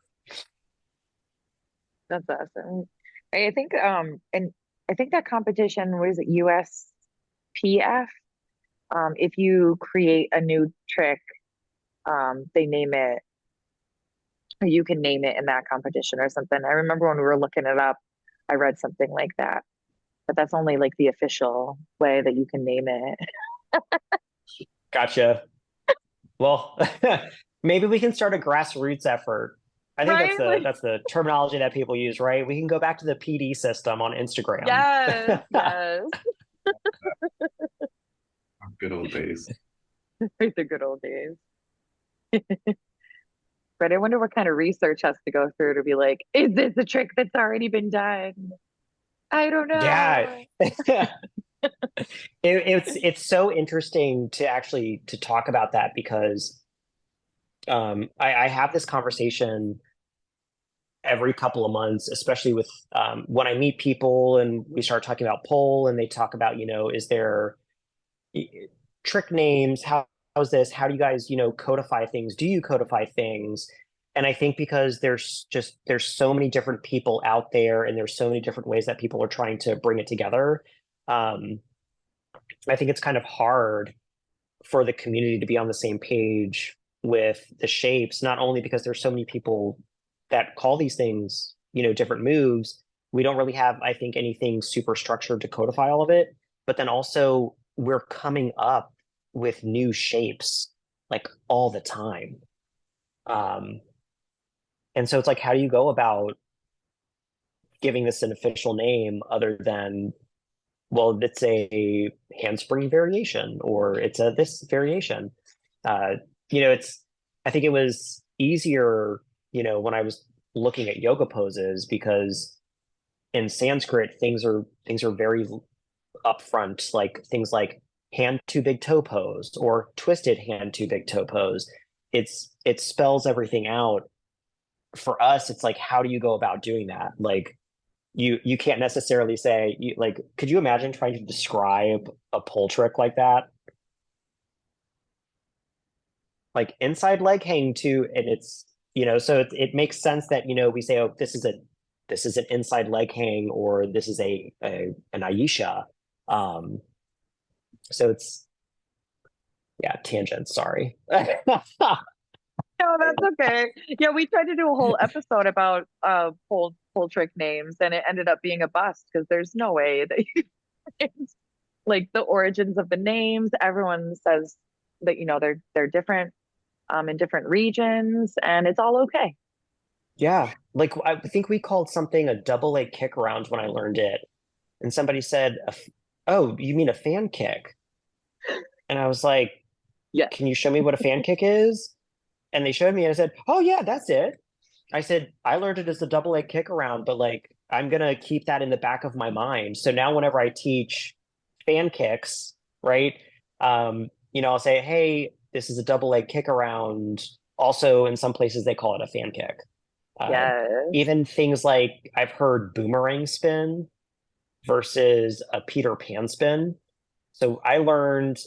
That's awesome. I think um and I think that competition was it USPF. Um, if you create a new trick, um, they name it you can name it in that competition or something. I remember when we were looking it up, I read something like that. But that's only like the official way that you can name it. gotcha. Well, maybe we can start a grassroots effort. I think right? that's the that's the terminology that people use, right? We can go back to the PD system on Instagram. Yes, yes. good old days. the good old days. But I wonder what kind of research has to go through to be like, is this a trick that's already been done? I don't know. Yeah. it, it's it's so interesting to actually to talk about that because um, I, I have this conversation every couple of months, especially with um, when I meet people and we start talking about pole and they talk about, you know, is there trick names? How, how's this? How do you guys, you know, codify things? Do you codify things? And I think because there's just there's so many different people out there and there's so many different ways that people are trying to bring it together. Um, I think it's kind of hard for the community to be on the same page with the shapes, not only because there's so many people that call these things, you know, different moves. We don't really have, I think, anything super structured to codify all of it. But then also we're coming up with new shapes like all the time. Um, and so it's like, how do you go about giving this an official name other than, well, it's a handspring variation or it's a this variation? Uh, you know, it's, I think it was easier, you know, when I was looking at yoga poses because in Sanskrit, things are, things are very upfront, like things like hand to big toe pose or twisted hand to big toe pose. It's, it spells everything out. For us it's like how do you go about doing that? Like you you can't necessarily say you like could you imagine trying to describe a pole trick like that? Like inside leg hang to and it's you know so it, it makes sense that you know we say oh this is a this is an inside leg hang or this is a, a an Ayesha um so it's yeah tangent sorry No, that's okay. Yeah, we tried to do a whole episode about uh pole pole trick names and it ended up being a bust because there's no way that you like the origins of the names. Everyone says that you know they're they're different um in different regions and it's all okay. Yeah, like I think we called something a double A kick around when I learned it, and somebody said, "Oh, you mean a fan kick?" And I was like, Yeah. Can you show me what a fan kick is?" And they showed me, and I said, "Oh yeah, that's it." I said, "I learned it as a double leg kick around, but like I'm gonna keep that in the back of my mind. So now whenever I teach fan kicks, right? Um, you know, I'll say, "Hey, this is a double leg kick around." Also, in some places they call it a fan kick. Uh, yes. even things like I've heard boomerang spin versus a Peter Pan spin. So I learned,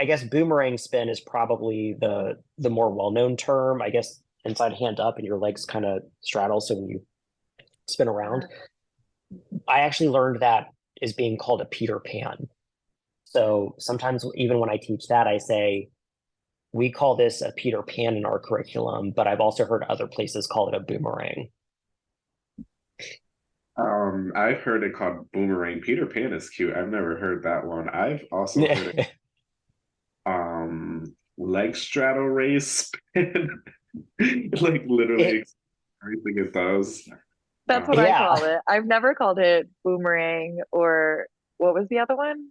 I guess boomerang spin is probably the the more well-known term. I guess inside hand up and your legs kind of straddle so when you spin around. I actually learned that is being called a Peter Pan. So sometimes even when I teach that, I say, we call this a Peter Pan in our curriculum, but I've also heard other places call it a boomerang. Um, I've heard it called boomerang. Peter Pan is cute. I've never heard that one. I've also heard it, um leg straddle race spin. like literally It- everything it does. That's Uh, what Yeah. I call it. I've never called it boomerang or what was the other one?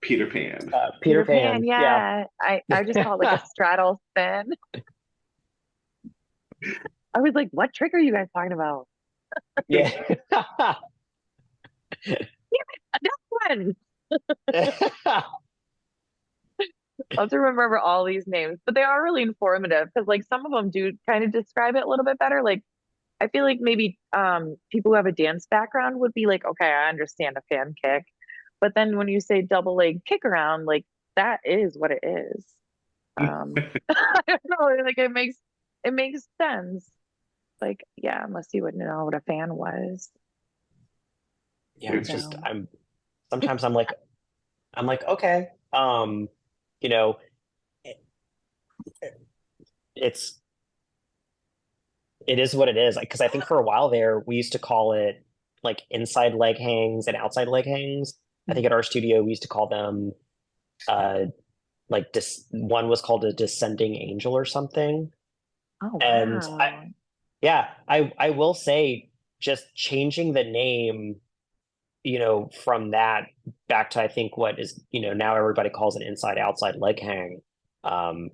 Peter Pan. Uh, Peter, Pan, yeah. yeah. I, I just call it like a straddle spin. I was like, what trick are you guys talking about? Yeah. One. I'll have to remember all these names, but they are really informative because like some of them do kind of describe it a little bit better. Like I feel like maybe um people who have a dance background would be like, okay, I understand a fan kick. But then when you say double leg kick around, like that is what it is. Um I don't know, like it makes it makes sense. Like, yeah, unless you would know what a fan was. yeah, it's just I'm sometimes I'm like I'm like, okay, um, you know, it- it's it is what it is. Like, because I think for a while there, we used to call it like inside leg hangs and outside leg hangs. I think at our studio we used to call them uh like dis- one was called a descending angel or something. Oh And wow. I- Yeah, I I will say just changing the name, you know, from that back to I think what is, you know, now everybody calls it inside outside leg hang. Um,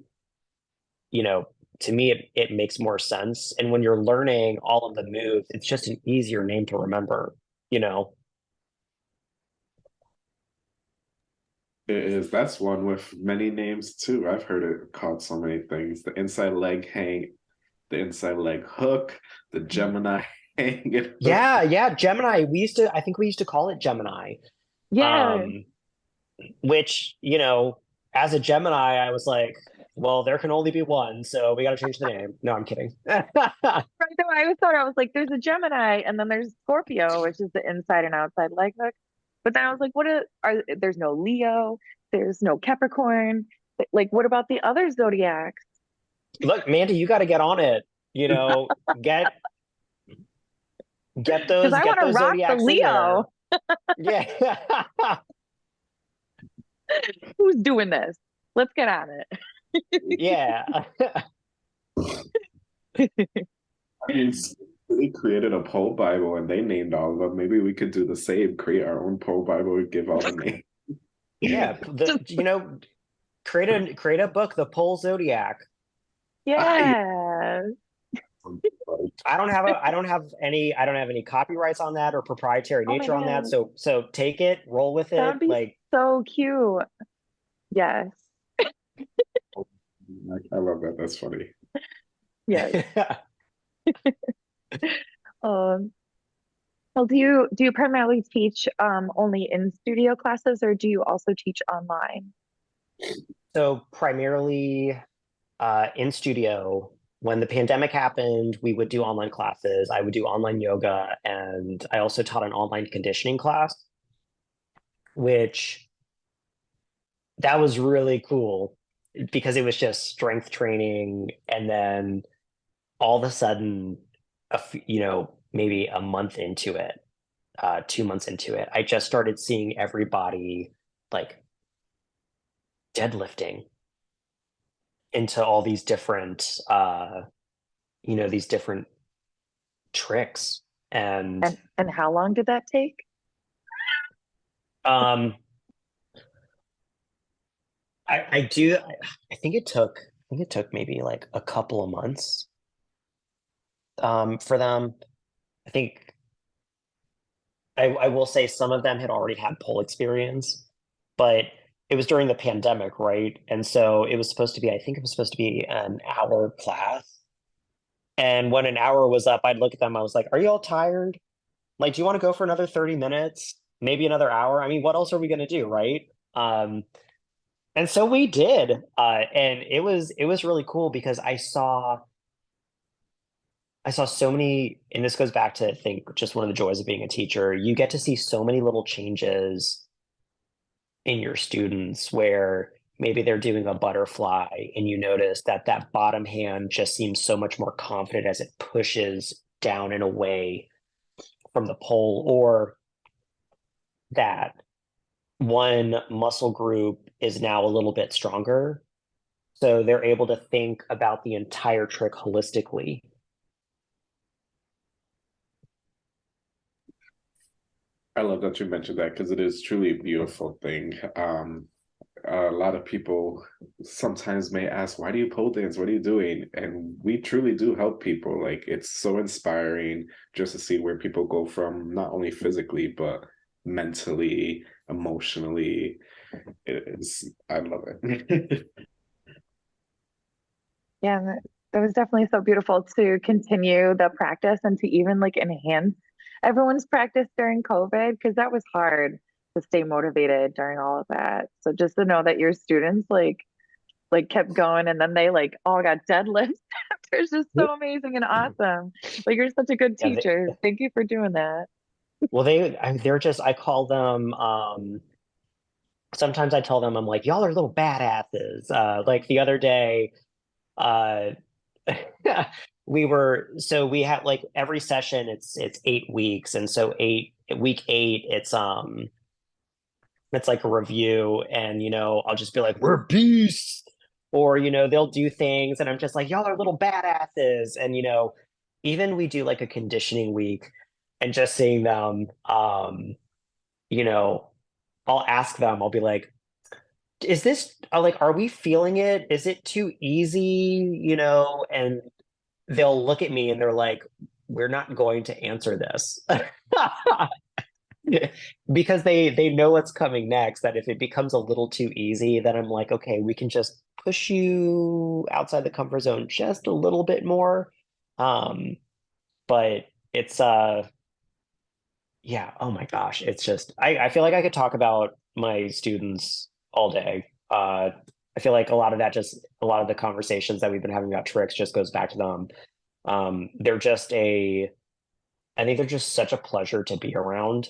you know, to me it it makes more sense. And when you're learning all of the moves, it's just an easier name to remember, you know. It is. That's one with many names too. I've heard it called so many things. The inside leg hang, the inside leg hook, the Gemini hang. Yeah, yeah, Gemini. We used to, I think we used to call it Gemini. Yeah. Um, which, you know, as a Gemini, I was like, well, there can only be one, so we got to change the name. No, I'm kidding. Right, though, I always thought I was like, there's a Gemini, and then there's Scorpio, which is the inside and outside leg hook. But then I was like, what are, are there's no Leo, there's no Capricorn. Like, what about the other zodiacs? Look, Mandy, you got to get on it. You know, get get those. Because I want to those rock the zodiacs in Leo. Yeah. Who's doing this? Let's get on it. yeah. I mean, they created a pole Bible and they named all of them. Maybe we could do the same, create our own pole Bible and give all the names. yeah. The, you know, create a create a book, The Pole Zodiac. Yeah. I don't have a I don't have any I don't have any copyrights on that or proprietary Oh my nature on that. So so take it, roll with That'd it. be Like So cute. Yes. I love that. That's funny. Yes. Um, well, do you do you primarily teach um only in studio classes or do you also teach online? So primarily uh, in studio, when the pandemic happened, we would do online classes. I would do online yoga, and I also taught an online conditioning class, which that was really cool because it was just strength training, and then all of a sudden, a f- you know, maybe a month into it, uh, two months into it, I just started seeing everybody like deadlifting into all these different uh you know these different tricks and And and how long did that take? um i i do I, I think it took i think it took maybe like a couple of months um for them i think i i will say some of them had already had pole experience but it was during the pandemic right? And so it was supposed to be i think it was supposed to be an hour class. And when an hour was up i'd look at them i was like are you all tired? Like do you want to go for another 30 minutes? Maybe another hour? I mean what else are we going to do? Right? Um and so we did uh and it was it was really cool because i saw i saw so many and this goes back to i think just one of the joys of being a teacher you get to see so many little changes in your students where maybe they're doing a butterfly and you notice that that bottom hand just seems so much more confident as it pushes down and away from the pole or that one muscle group is now a little bit stronger so they're able to think about the entire trick holistically I love that you mentioned that because it is truly a beautiful thing. Um, a lot of people sometimes may ask, "Why do you pole dance? What are you doing?" And we truly do help people. Like it's so inspiring just to see where people go from, not only physically but mentally, emotionally. It's I love it. Yeah, that was definitely so beautiful to continue the practice and to even like enhance everyone's practice during COVID because that was hard to stay motivated during all of that. So just to know that your students like like kept going and then they like all got deadlifts after is just so amazing and awesome. Like you're such a good Yeah, they- teacher. Thank you for doing that. well they they're just i call them um sometimes i tell them i'm like y'all are little badasses uh like the other day uh we were so we had like every session it's it's eight weeks. And so eight week eight it's um it's like a review and you know i'll just be like we're beasts. Or you know they'll do things and i'm just like y'all are little badasses. And you know even we do like a conditioning week and just seeing them um you know i'll ask them i'll be like is this uh, like are we feeling it? Is it too easy? You know and they'll look at me and they're like we're not going to answer this. Because they they know what's coming next that if it becomes a little too easy then i'm like okay we can just push you outside the comfort zone just a little bit more. Um but it's uh yeah oh my gosh it's just i i feel like i could talk about my students all day. Uh i feel like a lot of that just a lot of the conversations that we've been having about tricks just goes back to them. Um they're just a i think they're just such a pleasure to be around.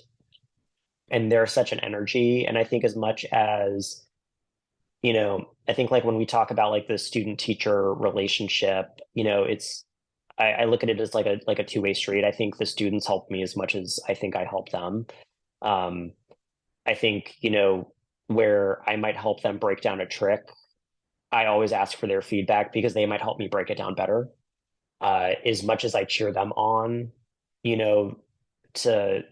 And they're such an energy. And i think as much as you know i think like when we talk about like the student teacher relationship you know it's I, I, look at it as like a like a two-way street. I think the students help me as much as i think i help them. Um i think you know where i might help them break down a trick i always ask for their feedback because they might help me break it down better uh as much as i cheer them on you know to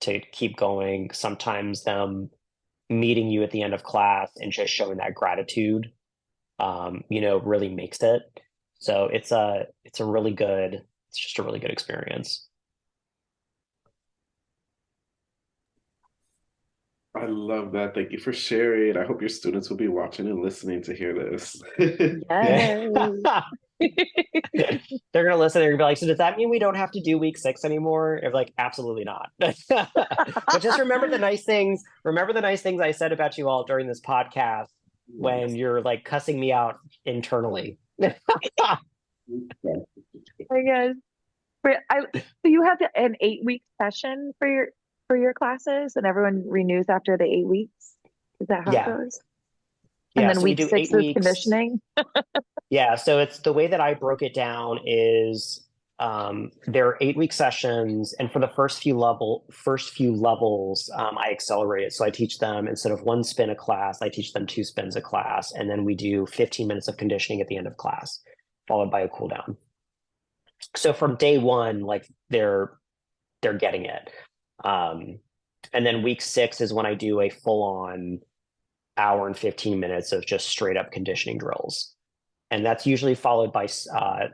to keep going. Sometimes them meeting you at the end of class and just showing that gratitude, um, you know, really makes it. So it's a it's a really good it's just a really good experience. I love that. Thank you for sharing. I hope your students will be watching and listening to hear this. Yes. They're gonna listen. They're gonna be like, "So does that mean we don't have to do week six anymore?" If like, absolutely not. but just remember the nice things. Remember the nice things I said about you all during this podcast when you're like cussing me out internally. I guess. But I, so you have an eight week session for your for your classes, and everyone renews after the eight weeks. Is that how Yeah. it goes? And Yeah, then so we week do six eight is weeks. conditioning. Yeah, so it's the way that I broke it down is um, there are eight week sessions, and for the first few level first few levels, um, I accelerate it. So I teach them instead of one spin a class, I teach them two spins a class, and then we do 15 minutes of conditioning at the end of class, followed by a cool down. So from day one, like they're they're getting it. Um, and then week six is when I do a full on hour and 15 minutes of just straight up conditioning drills. And that's usually followed by uh,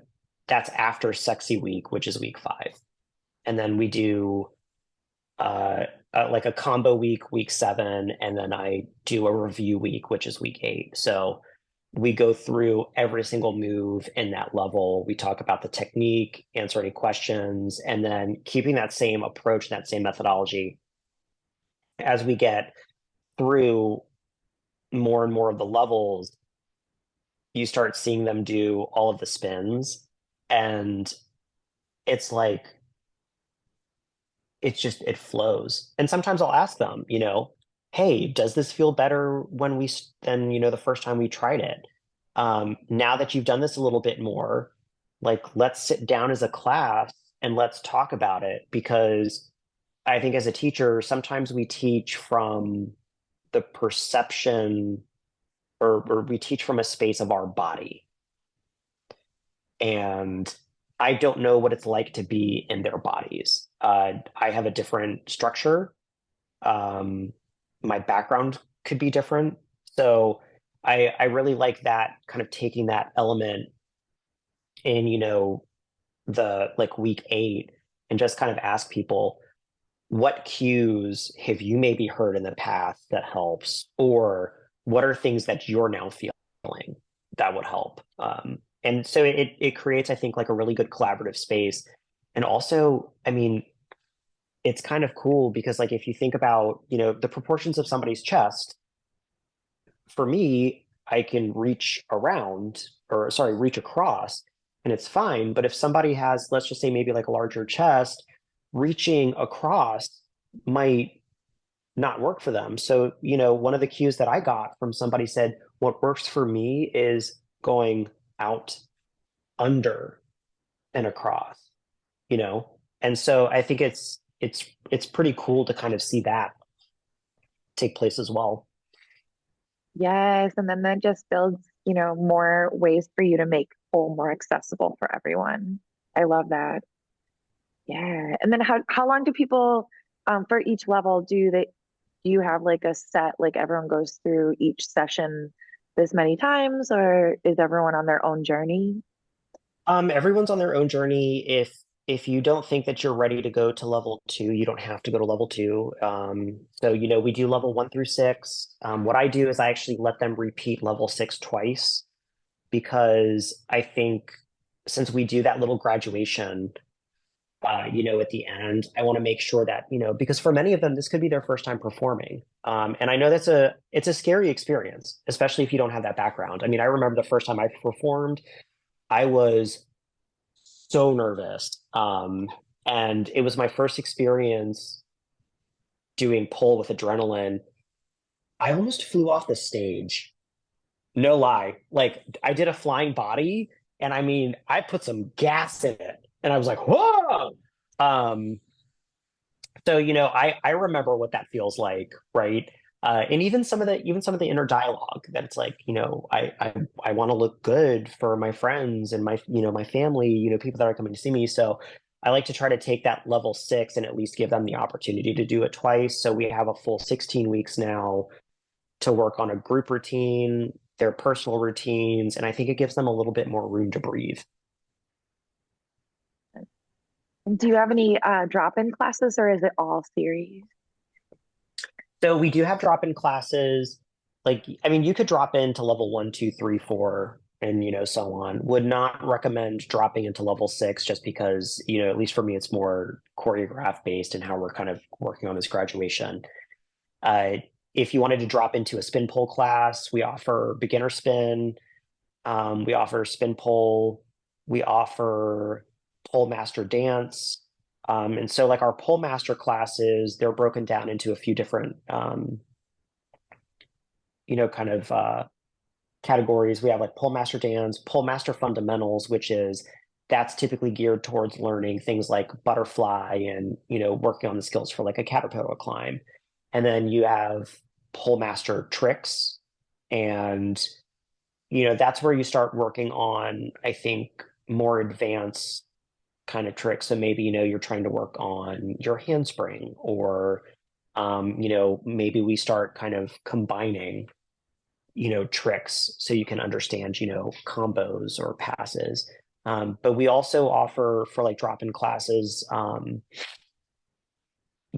that's after sexy week which is week five. And then we do uh, uh, like a combo week week seven and then i do a review week which is week eight. So we go through every single move in that level. We talk about the technique answer any questions and then keeping that same approach that same methodology as we get through more and more of the levels you start seeing them do all of the spins. And it's like it's just it flows. And sometimes i'll ask them you know hey does this feel better when we than you know the first time we tried it um now that you've done this a little bit more like let's sit down as a class and let's talk about it because i think as a teacher sometimes we teach from the perception or, or we teach from a space of our body. And I don't know what it's like to be in their bodies. Uh, I have a different structure. Um, my background could be different. So I, I really like that kind of taking that element in, you know, the like week eight and just kind of ask people, what cues have you maybe heard in the past that helps? Or what are things that you're now feeling that would help um, and so it it creates i think like a really good collaborative space and also i mean it's kind of cool because like if you think about you know the proportions of somebody's chest for me i can reach around or sorry reach across and it's fine but if somebody has let's just say maybe like a larger chest reaching across might not work for them. So, you know, one of the cues that I got from somebody said, what works for me is going out under and across, you know? And so I think it's it's it's pretty cool to kind of see that take place as well. Yes, and then that just builds, you know, more ways for you to make full more accessible for everyone. I love that. Yeah. And then how how long do people um for each level do they do you have like a set like everyone goes through each session this many times or is everyone on their own journey? Um, everyone's on their own journey. If if you don't think that you're ready to go to level two, you don't have to go to level two. Um, so, you know, we do level one through six. Um, what I do is I actually let them repeat level six twice because I think since we do that little graduation, uh, you know, at the end, I want to make sure that, you know, because for many of them, this could be their first time performing. Um, and I know that's a, it's a scary experience, especially if you don't have that background. I mean, I remember the first time I performed, I was so nervous. Um, and it was my first experience doing pole with adrenaline. I almost flew off the stage. No lie. Like I did a flying body and I mean, I put some gas in it and I was like, whoa. Um, so, you know, I, I remember what that feels like, right? Uh, and even some of the even some of the inner dialogue that it's like you know I I, I want to look good for my friends and my you know my family you know people that are coming to see me so I like to try to take that level six and at least give them the opportunity to do it twice so we have a full 16 weeks now to work on a group routine their personal routines and I think it gives them a little bit more room to breathe. Do you have any uh, drop-in classes or is it all series? So we do have drop-in classes. Like, I mean, you could drop into level one, two, three, four, and you know, so on. Would not recommend dropping into level six just because, you know, at least for me, it's more choreograph based and how we're kind of working on this graduation. Uh, if you wanted to drop into a spin pole class, we offer beginner spin. Um, we offer spin pole. We offer pole master dance. Um, and so like our pole master classes, they're broken down into a few different, um, you know, kind of uh, categories. We have like pole master dance, pole master fundamentals, which is that's typically geared towards learning things like butterfly and, you know, working on the skills for like a caterpillar climb. And then you have pole master tricks and, you know, that's where you start working on, I think, more advanced kind of trick. So maybe, you know, you're trying to work on your handspring or, um, you know, maybe we start kind of combining, you know, tricks so you can understand, you know, combos or passes. Um, but we also offer for like drop-in classes, um,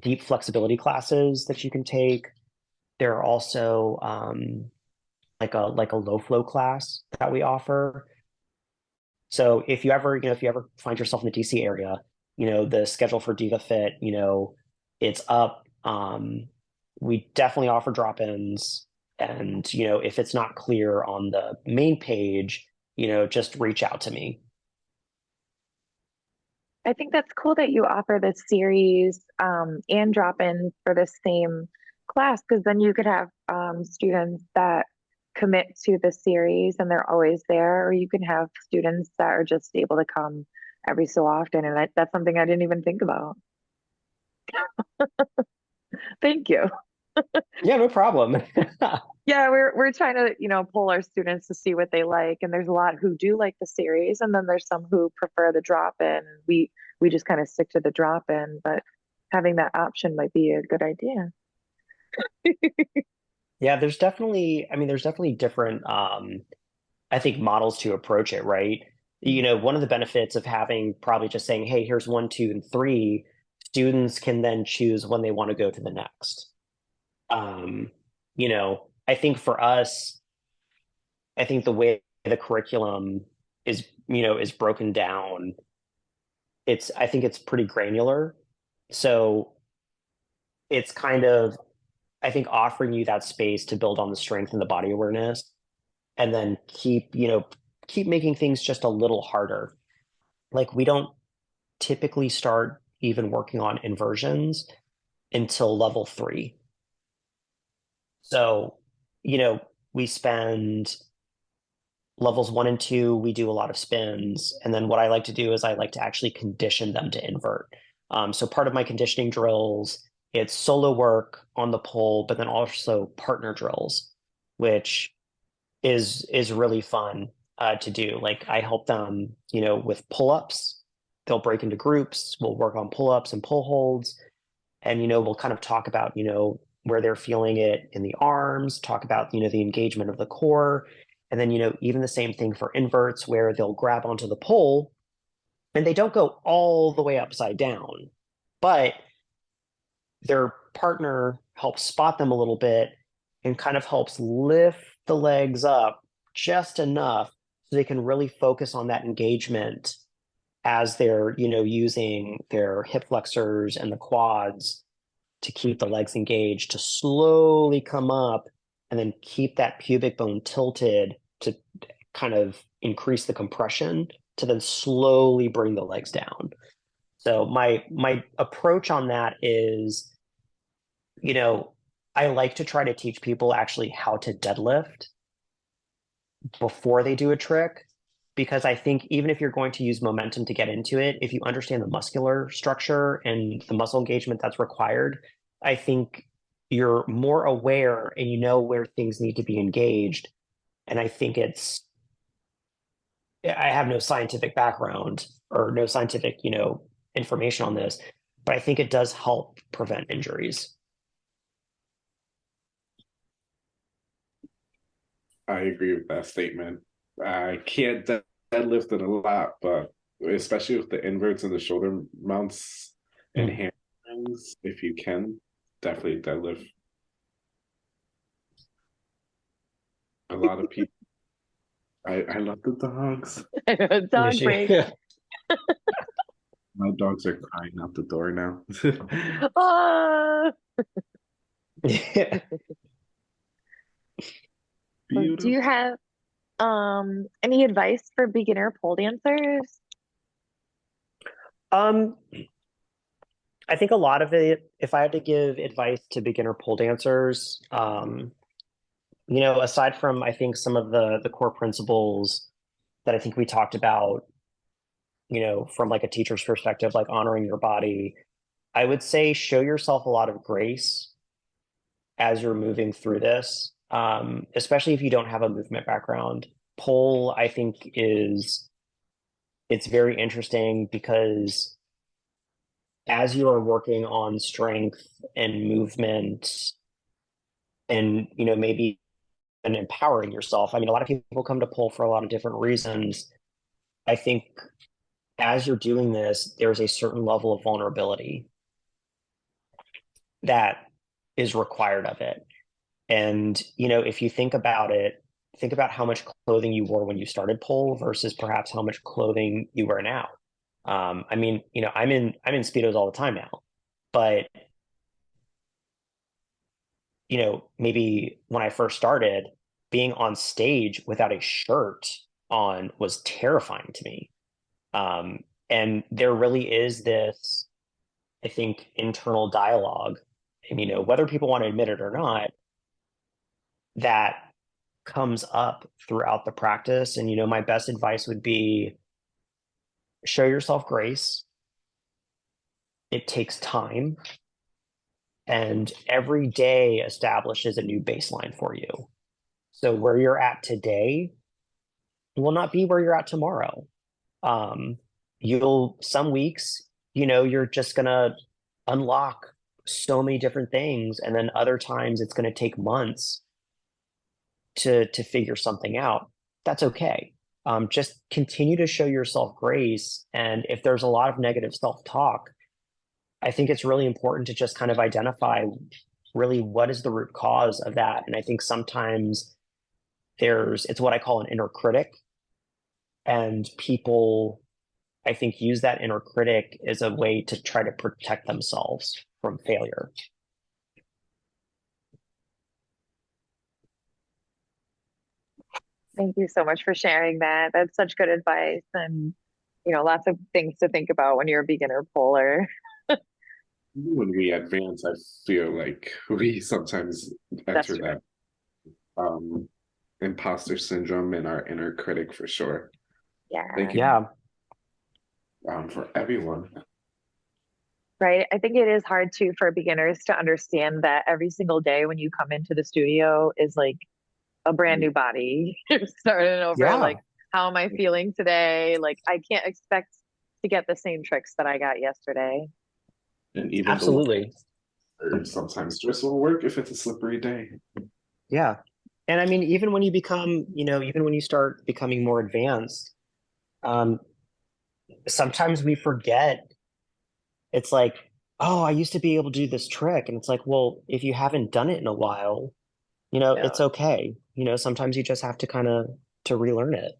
deep flexibility classes that you can take. There are also um, like a like a low flow class that we offer so if you ever, you know, if you ever find yourself in the DC area, you know, the schedule for Diva Fit, you know, it's up. Um, we definitely offer drop-ins. And, you know, if it's not clear on the main page, you know, just reach out to me. I think that's cool that you offer this series um, and drop-in for the same class because then you could have um, students that commit to the series and they're always there, or you can have students that are just able to come every so often. And that, that's something I didn't even think about. Thank you. yeah, no problem. yeah, we're we're trying to, you know, pull our students to see what they like. And there's a lot who do like the series, and then there's some who prefer the drop-in. We we just kind of stick to the drop-in, but having that option might be a good idea. Yeah, there's definitely, I mean, there's definitely different, um, I think, models to approach it, right? You know, one of the benefits of having probably just saying, hey, here's one, two, and three, students can then choose when they want to go to the next. Um, you know, I think for us, I think the way the curriculum is, you know, is broken down, it's, I think it's pretty granular. So it's kind of I think offering you that space to build on the strength and the body awareness and then keep, you know, keep making things just a little harder. Like we don't typically start even working on inversions until level three. So, you know, we spend levels one and two, we do a lot of spins. And then what I like to do is I like to actually condition them to invert. Um, so part of my conditioning drills it's solo work on the pole, but then also partner drills, which is is really fun uh, to do. Like I help them, you know, with pull ups. They'll break into groups. We'll work on pull ups and pull holds, and you know, we'll kind of talk about you know where they're feeling it in the arms. Talk about you know the engagement of the core, and then you know even the same thing for inverts where they'll grab onto the pole and they don't go all the way upside down, but their partner helps spot them a little bit and kind of helps lift the legs up just enough so they can really focus on that engagement as they're you know using their hip flexors and the quads to keep the legs engaged to slowly come up and then keep that pubic bone tilted to kind of increase the compression to then slowly bring the legs down so my my approach on that is you know i like to try to teach people actually how to deadlift before they do a trick because I think even if you're going to use momentum to get into it, if you understand the muscular structure and the muscle engagement that's required, I think you're more aware and you know where things need to be engaged. And I think it's, I have no scientific background or no scientific, you know, information on this, but I think it does help prevent injuries. I agree with that statement. I can't deadlift it a lot, but especially with the inverts and the shoulder mounts and mm. hamstrings, if you can, definitely deadlift. A lot of people. I I love the dogs. Dog break. My dogs are crying out the door now. Ah. yeah. Beautiful. Do you have um any advice for beginner pole dancers? Um I think a lot of it, if I had to give advice to beginner pole dancers, um, you know, aside from I think some of the the core principles that I think we talked about, you know, from like a teacher's perspective, like honoring your body, I would say show yourself a lot of grace as you're moving through this um, especially if you don't have a movement background. Pole, I think, is it's very interesting because as you are working on strength and movement and you know maybe and empowering yourself i mean a lot of people come to pole for a lot of different reasons i think as you're doing this there's a certain level of vulnerability that is required of it and, you know, if you think about it, think about how much clothing you wore when you started pole versus perhaps how much clothing you wear now. Um, I mean, you know, I'm in I'm in speedos all the time now, but you know, maybe when I first started, being on stage without a shirt on was terrifying to me. Um, and there really is this, I think, internal dialogue. And you know, whether people want to admit it or not, that comes up throughout the practice. And, you know, my best advice would be show yourself grace. It takes time. And every day establishes a new baseline for you. So where you're at today will not be where you're at tomorrow. Um, you'll, some weeks, you know, you're just to unlock so many different things. And then other times it's to take months to to figure something out that's okay um, just continue to show yourself grace and if there's a lot of negative self-talk i think it's really important to just kind of identify really what is the root cause of that and i think sometimes there's it's what i call an inner critic and people i think use that inner critic as a way to try to protect themselves from failure Thank you so much for sharing that. That's such good advice and you know, lots of things to think about when you're a beginner poler. when we advance, I feel like we sometimes enter that um imposter syndrome and our inner critic for sure. Yeah. Thank you. Yeah. Um, for everyone. Right. I think it is hard too for beginners to understand that every single day when you come into the studio is like a brand new body You're starting over yeah. like how am i feeling today like i can't expect to get the same tricks that i got yesterday and even absolutely sometimes dress will work if it's a slippery day yeah and i mean even when you become you know even when you start becoming more advanced um sometimes we forget. It's like, oh, I used to be able to do this trick. And it's like, well, if you haven't done it in a while, you know, Yeah. it's okay. You know, sometimes you just have to kind of to relearn it.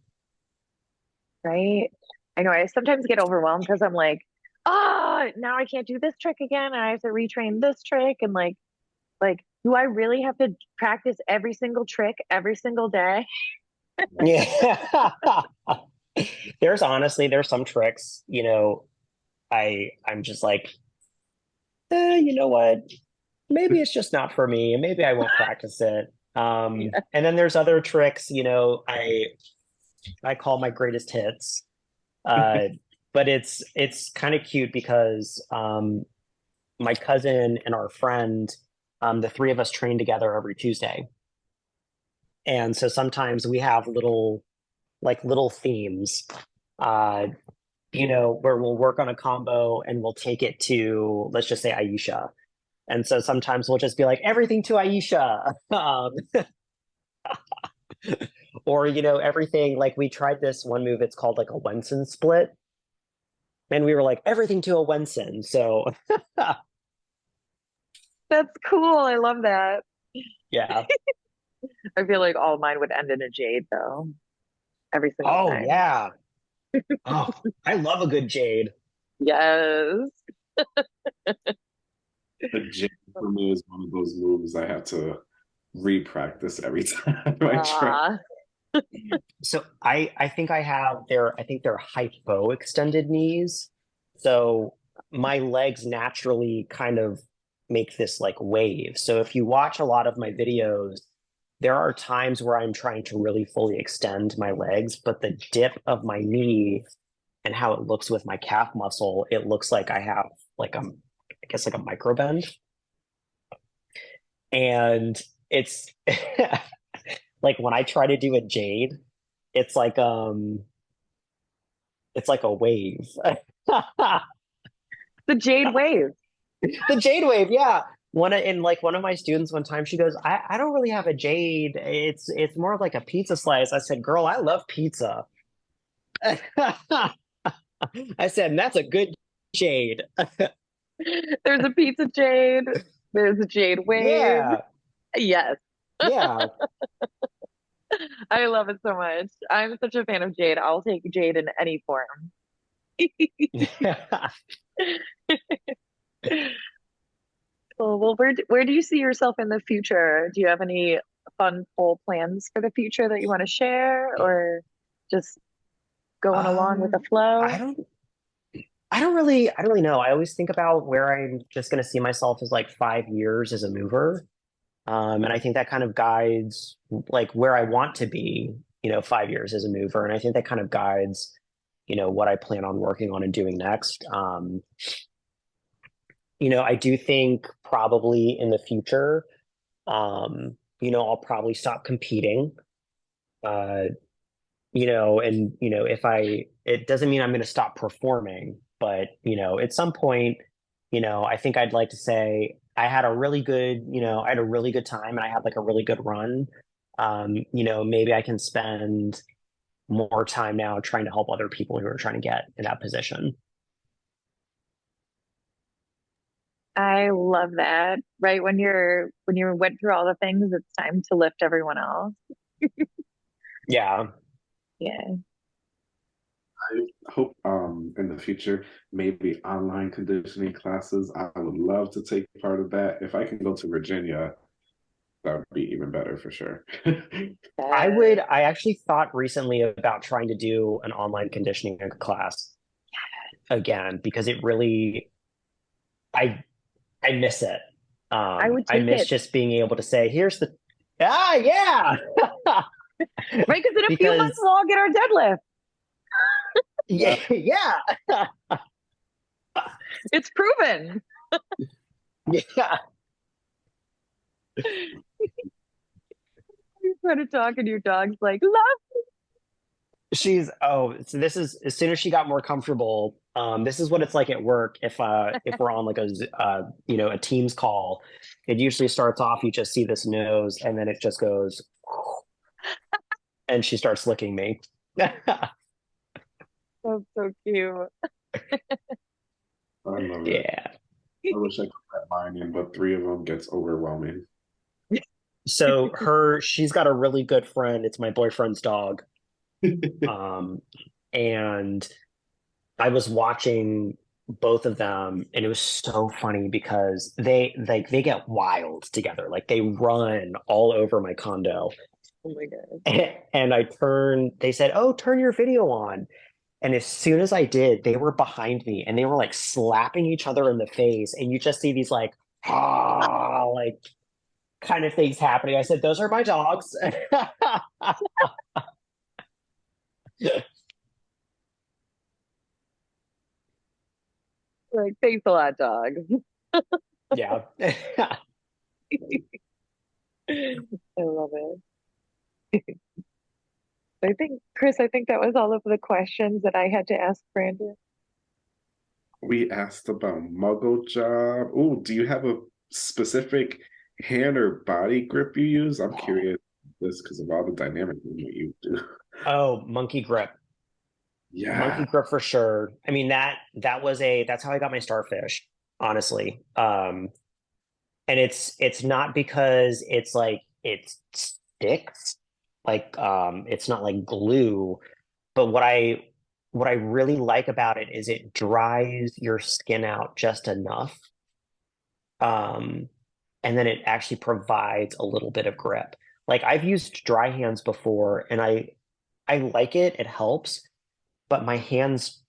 right? I know I sometimes get overwhelmed because I'm like, ah, now I can't do this trick again. And I have to retrain this trick. And like, like, do I really have to practice every single trick every single day? Yeah. there's honestly there's some tricks, you know, I I'm just like, eh, you know what? Maybe it's just not for me, and maybe I won't practice it. Um, Yeah. and then there's other tricks, you know, I I call my greatest hits. Uh, but it's it's kind of cute because um my cousin and our friend, um, the three of us train together every Tuesday. And so sometimes we have little like little themes uh you know where we'll work on a combo and we'll take it to let's just say Ayesha and so sometimes we'll just be like everything to Ayesha um, or you know everything like we tried this one move it's called like a Wenson split and we were like everything to a Wenson so That's cool. I love that. yeah I feel like all mine would end in a jade though. Every single oh time. yeah oh I love a good jade Yes. The jig for me is one of those moves I have to re-practice every time I try. So I I think I have their I think they're hypo extended knees. So my legs naturally kind of make this like wave. So if you watch a lot of my videos, there are times where I'm trying to really fully extend my legs, but the dip of my knee and how it looks with my calf muscle, it looks like I have like a I guess like a micro bend. And it's like when I try to do a jade, it's like um it's like a wave. the jade wave. the jade wave, yeah. One of- in like one of my students one time, she goes, I, I don't really have a jade. It's it's more of like a pizza slice. I said, girl, I love pizza. I said, that's a good jade. There's a pizza jade. There's a jade wave. Yeah, Yes. yeah. I love it so much. I'm such a fan of jade. I'll take jade in any form. Well, well, where do, where do you see yourself in the future? Do you have any fun full plans for the future that you want to share, or just going along with the Um, flow? I don't I don't really I don't really know. I always think about where I'm just gonna see myself as like five years as a mover. Um, and I think that kind of guides like where I want to be, you know, five years as a mover. And I think that kind of guides, you know, what I plan on working on and doing next. Um, you know, I do think probably in the future, um, you know, I'll probably stop competing. Uh, you know, and you know, if I, it doesn't mean I'm going to stop performing, but you know, at some point, you know, I think I'd like to say I had a really good, you know, I had a really good time and I had like a really good run. Um, you know, maybe I can spend more time now trying to help other people who are trying to get in that position. I love that. Right when you're when you went through all the things, it's time to lift everyone else. Yeah. Yeah. I hope um in the future maybe online conditioning classes. I would love to take part of that. If I can go to Virginia, that would be even better for sure. I would, I actually thought recently about trying to do an online conditioning class again because it really, I, I miss it. Um, I would I miss it. just being able to say, here's the, ah, yeah. Right, because in a few months we'll all get our deadlift. yeah, yeah, It's proven. yeah. You try to talk and your dog's like, love. She's oh, so this is as soon as she got more comfortable. Um, this is what it's like at work if uh if we're on like a uh you know a Teams call. It usually starts off you just see this nose and then it just goes, and she starts licking me. That's so cute. I love it. Yeah. I wish I could let mine in, but three of them gets overwhelming. So her, she's got a really good friend. It's my boyfriend's dog. Um, and I was watching both of them, and it was so funny because they like they get wild together. Like they run all over my condo. Oh my god. And I turned, they said, Oh, turn your video on. And as soon as I did, they were behind me and they were like slapping each other in the face. And you just see these like, ah, like kind of things happening. I said, Those are my dogs. Like, thanks a lot, dog. yeah. I love it. I think, Chris, I think that was all of the questions that I had to ask Brandon. We asked about muggle job. Oh, do you have a specific hand or body grip you use? I'm curious this because of all the dynamic movement you do. Oh, monkey grip. Yeah. Monkey grip for sure. I mean that that was a that's how I got my starfish, honestly. Um and it's it's not because it's like it sticks like um it's not like glue but what i what i really like about it is it dries your skin out just enough um and then it actually provides a little bit of grip like i've used dry hands before and i i like it it helps but my hands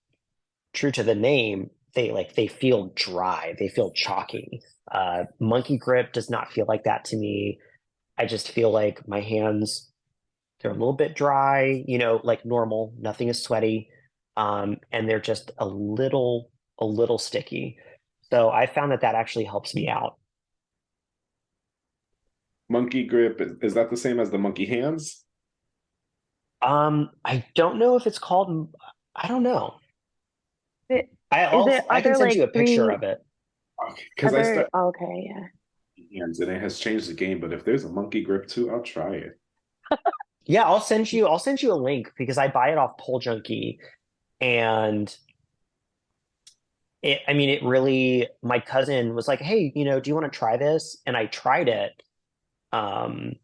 true to the name they like they feel dry they feel chalky. Uh monkey grip does not feel like that to me. I just feel like my hands they're a little bit dry you know like normal nothing is sweaty um and they're just a little a little sticky. So i found that that actually helps me out. Monkey grip is, that the same as the monkey hands? Um i don't know if it's called i don't know It- i also it- i can send like, you a picture three- of it Because I Other- okay, yeah. hands and it has changed the game. But if there's a monkey grip too, I'll try it. Yeah, I'll send you I'll send you a link because I buy it off Pole Junkie and it I mean it really my cousin was like, "Hey, you know, do you want to try this?" And I tried it. Um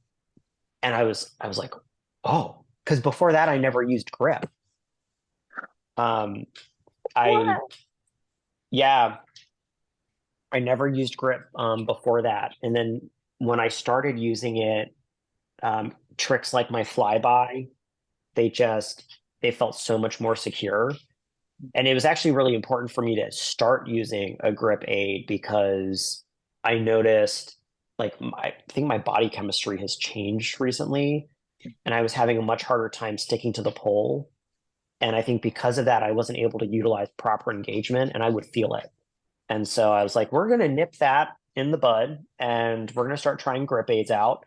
and I was I was like, "Oh, cuz before that I never used grip." Um I What? yeah, I never used grip um before that. And then when I started using it um tricks like my flyby they just they felt so much more secure and it was actually really important for me to start using a grip aid because i noticed like my, i think my body chemistry has changed recently and i was having a much harder time sticking to the pole and i think because of that i wasn't able to utilize proper engagement and i would feel it and so i was like we're going to nip that in the bud and we're going to start trying grip aids out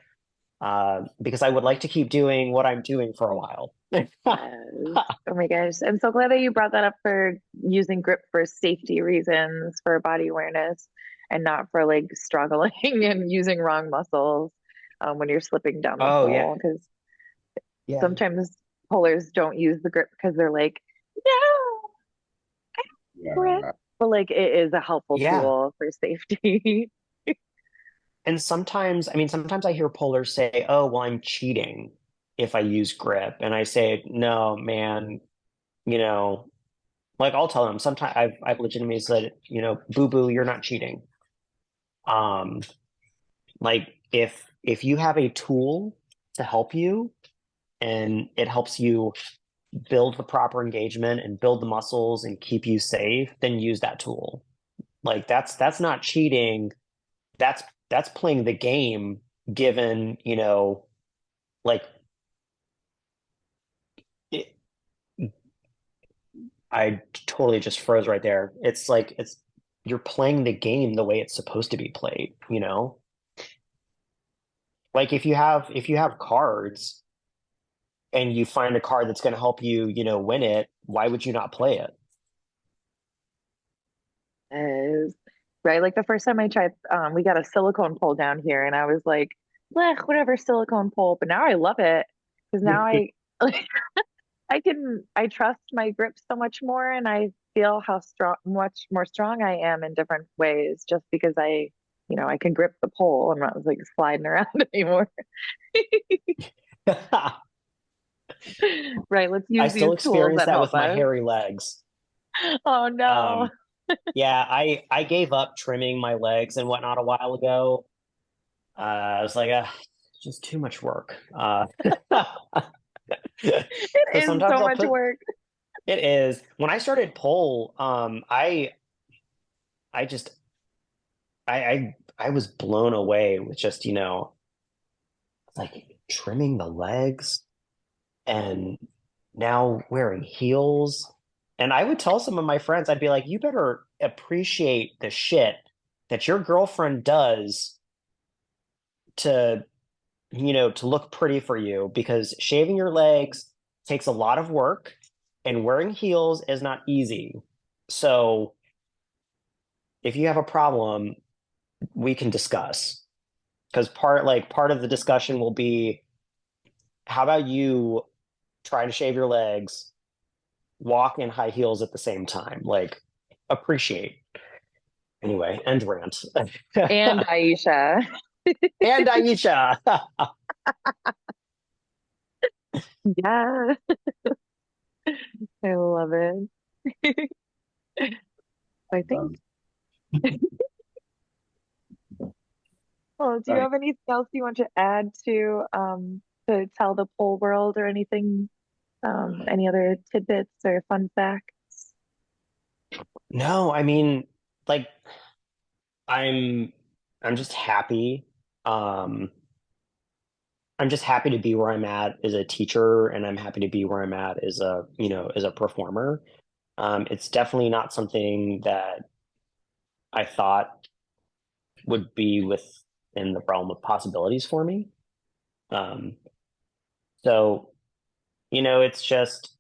uh, because I would like to keep doing what I'm doing for a while. Yes. Oh my gosh. I'm so glad that you brought that up for using grip for safety reasons, for body awareness, and not for like struggling and using wrong muscles um, when you're slipping down the Oh. Because yeah. sometimes polers don't use the grip because they're like, no. Yeah. Grip. But like it is a helpful Yeah. tool for safety. And sometimes, I mean, sometimes I hear polers say, "Oh, well, I'm cheating if I use grip," and I say, "No, man, you know." Like I'll tell them sometimes I've I've legitimately said, you know, boo boo, you're not cheating. Um, like if if you have a tool to help you and it helps you build the proper engagement and build the muscles and keep you safe, then use that tool. Like that's that's not cheating. That's that's playing the game given, you know, like I totally just froze right there. It's like it's you're playing the game the way it's supposed to be played, you know? Like if you have if you have cards and you find a card that's going to help you, you know, win it, why would you not play it? Yes. Right. Like the first time I tried, um, we got a silicone pole down here, and I was like, "Blech, whatever silicone pole." But now I love it because now I, I can I trust my grip so much more and I feel how strong much more strong I am in different ways just because I you know I can grip the pole. I'm not like sliding around anymore. right. Let's use I still experience that that with help my hairy legs. Oh no. Um, yeah, I I gave up trimming my legs and whatnot a while ago. Uh, I was like, uh, just too much work. Uh, it so so I'll much put- work. It is. When I started pole, um, I I just I I I was blown away with just, you know, like trimming the legs and now wearing heels. And I would tell some of my friends, I'd be like, you better appreciate the shit that your girlfriend does to, you know, to look pretty for you because shaving your legs takes a lot of work and wearing heels is not easy. So if you have a problem, we can discuss. Because part like part of the discussion will be how about you try to shave your legs, walk in high heels at the same time? Like appreciate. Anyway, end rant. And Ayesha. and Ayesha. Yeah. I love it. I think. Well, do you have anything else you want to add to um to tell the pole world or anything? Um, any other tidbits or fun facts? No, I mean, like I'm I'm just happy. Um I'm just happy to be where I'm at as a teacher and I'm happy to be where I'm at as a, you know, as a performer. Um it's definitely not something that I thought would be within the realm of possibilities for me. Um so, you know, it's just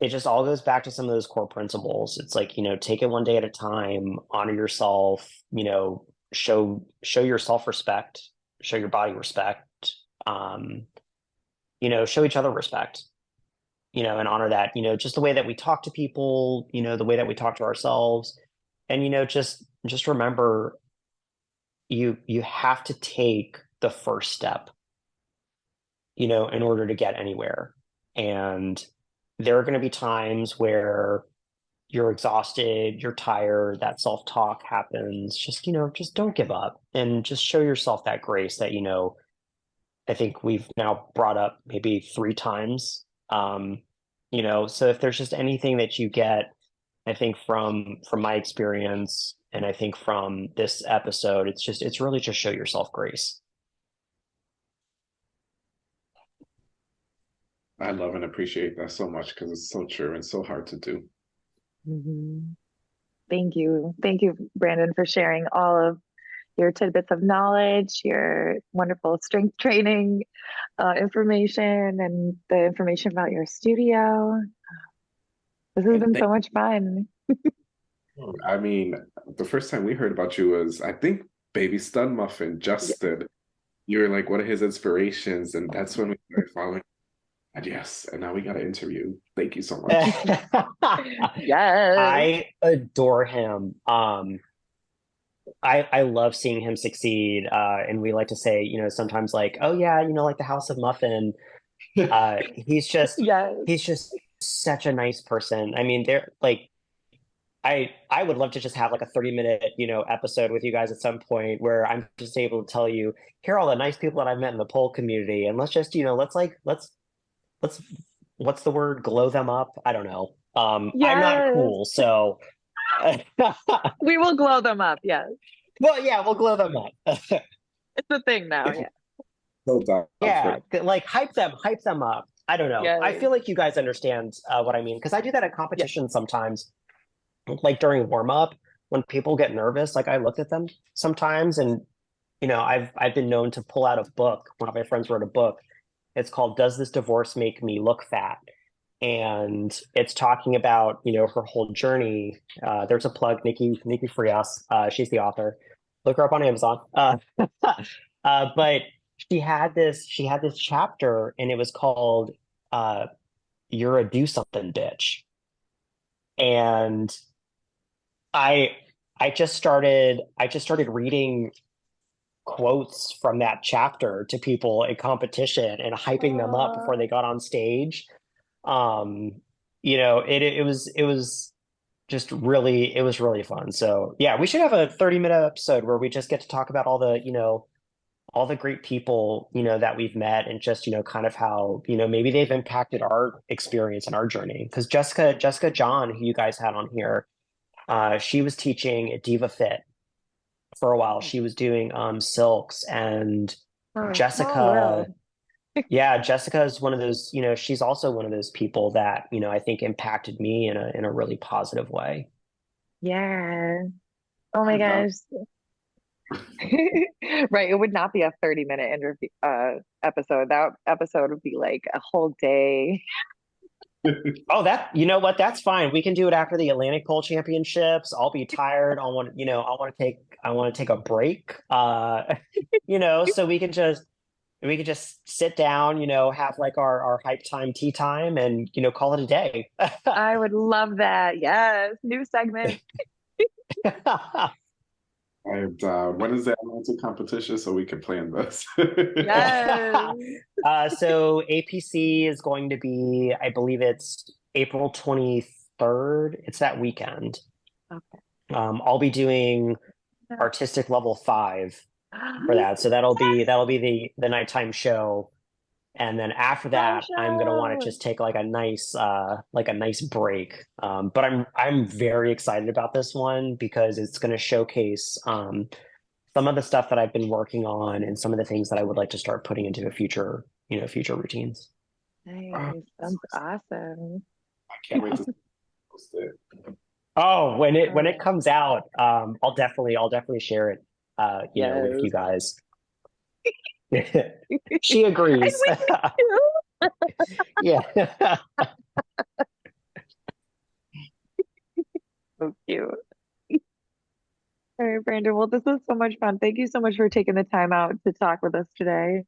it just all goes back to some of those core principles. It's like, you know, take it one day at a time, honor yourself, you know, show show your self-respect, show your body respect, um, you know, show each other respect, you know, and honor that, you know, just the way that we talk to people, you know, the way that we talk to ourselves. And you know, just just remember you you have to take the first step, you know, in order to get anywhere. And there are going to be times where you're exhausted, you're tired, that self talk happens. Just, you know, just don't give up and just show yourself that grace that, you know, I think we've now brought up maybe three times. Um, you know, so if there's just anything that you get, I think from from my experience and I think from this episode, it's just it's really just show yourself grace. I love and appreciate that so much because it's so true and so hard to do. Mhm. Thank you. Thank you, Brandon, for sharing all of your tidbits of knowledge, your wonderful strength training uh, information, and the information about your studio. This has And been so much fun. I mean, the first time we heard about you was, I think, Baby Stun Muffin, Justin. You were like one of his inspirations, and that's when we started following. And yes, and now we got an interview. Thank you so much. Yes. I adore him. Um, I I love seeing him succeed. Uh, and we like to say, you know, sometimes like, oh yeah, you know, like the House of Muffin. Uh, he's just yes. he's just such a nice person. I mean, they're like, I I would love to just have like a 30 minute, you know, episode with you guys at some point where I'm just able to tell you, here are all the nice people that I've met in the pole community, and let's just, you know, let's like let's let's what's the word? Glow them up? I don't know. Um, I'm not cool, so We will glow them up. Yes. well, yeah, we'll glow them up. It's a thing now. Yeah. So yeah, it. like hype them, hype them up. I don't know. I feel like you guys understand uh, what I mean because I do that at competitions sometimes. Like during warm up, when people get nervous, like I look at them sometimes, and you know, I've I've been known to pull out a book. One of my friends wrote a book. It's called "Does This Divorce Make Me Look Fat?" and it's talking about you know her whole journey. Uh, there's a plug, Nikki Nikki Frias. Uh, she's the author. Look her up on Amazon. Uh, uh, but she had this she had this chapter and it was called uh you're a do something bitch and i i just started i just started reading quotes from that chapter to people in competition and hyping them up before they got on stage. Um you know it it was it was just really it was really fun. So yeah we should have a 30 minute episode where we just get to talk about all the you know all the great people you know that we've met and just you know kind of how you know maybe they've impacted our experience and our journey. Because jessica jessica john who you guys had on here uh, she was teaching at diva fit for a while she was doing um silks and Oh, jessica wow. yeah jessica is one of those you know she's also one of those people that you know i think impacted me in a in a really positive way Yeah. Oh my gosh. Right, it would not be a 30 minute interview uh episode. That episode would be like a whole day. Oh, that you know what? That's fine. We can do it after the Atlantic Pole Championships. I'll be tired. I want you know I want to take I want to take a break. Uh, you know, so we can just we can just sit down. You know, have like our our hype time, tea time, and you know call it a day. I would love that. Yes, new segment. And uh, when is the Atlanta competition so we can plan this? Yes. uh, so APC is going to be, I believe it's April twenty third. It's that weekend. Okay. Um, I'll be doing artistic level five for that. So that'll be that'll be the the nighttime show. And then after that, I'm gonna want to just take like a nice uh like a nice break. Um, but I'm I'm very excited about this one because it's gonna showcase um some of the stuff that I've been working on and some of the things that I would like to start putting into a future, you know, future routines. Nice. that's awesome. I can't wait to post it. Oh, when it when it comes out, um, I'll definitely I'll definitely share it uh, you know, with you guys. she agrees. yeah. So cute. All right, Brandon. Well, this was so much fun. Thank you so much for taking the time out to talk with us today.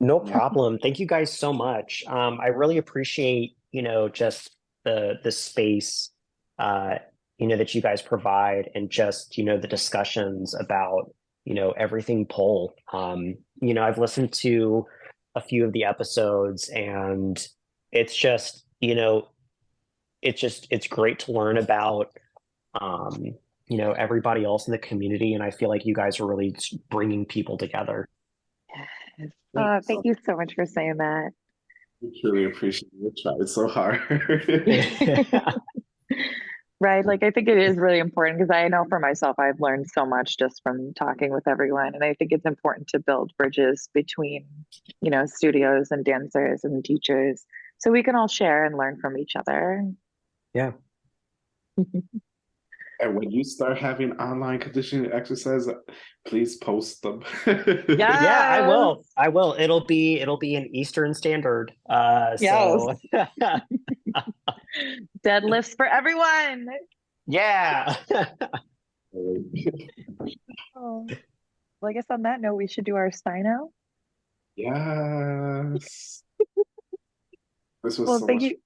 No problem. Thank you guys so much. Um, I really appreciate, you know, just the the space uh, you know, that you guys provide and just, you know, the discussions about, you know, everything pole. Um, you know, I've listened to a few of the episodes and it's just, you know, it's just it's great to learn about um, you know, everybody else in the community and I feel like you guys are really bringing people together. Yes. Oh, thank you so much for saying that. We truly appreciate you tried so hard. Right. Like, I think it is really important because I know for myself, I've learned so much just from talking with everyone. And I think it's important to build bridges between, you know, studios and dancers and teachers so we can all share and learn from each other. Yeah. and when you start having online conditioning exercises, please post them. Yeah. Yeah, I will. I will. It'll be it'll be an Eastern Standard. Uh so Deadlifts for everyone. yeah. Oh. Well, I guess on that note, we should do our sign out. yes. This was Well, so thank much you.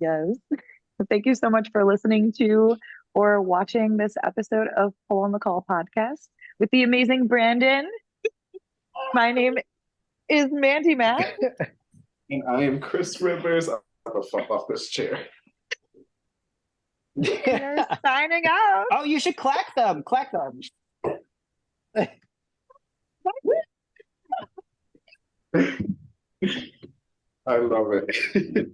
Yes. Thank you so much for listening to or watching this episode of Pole on the Call podcast with the amazing Brandon. My name is Mandy Matt. And I am Chris Rivers. I'm gonna fall off this chair. We're signing out. oh, you should clack them. Clack them. I love it.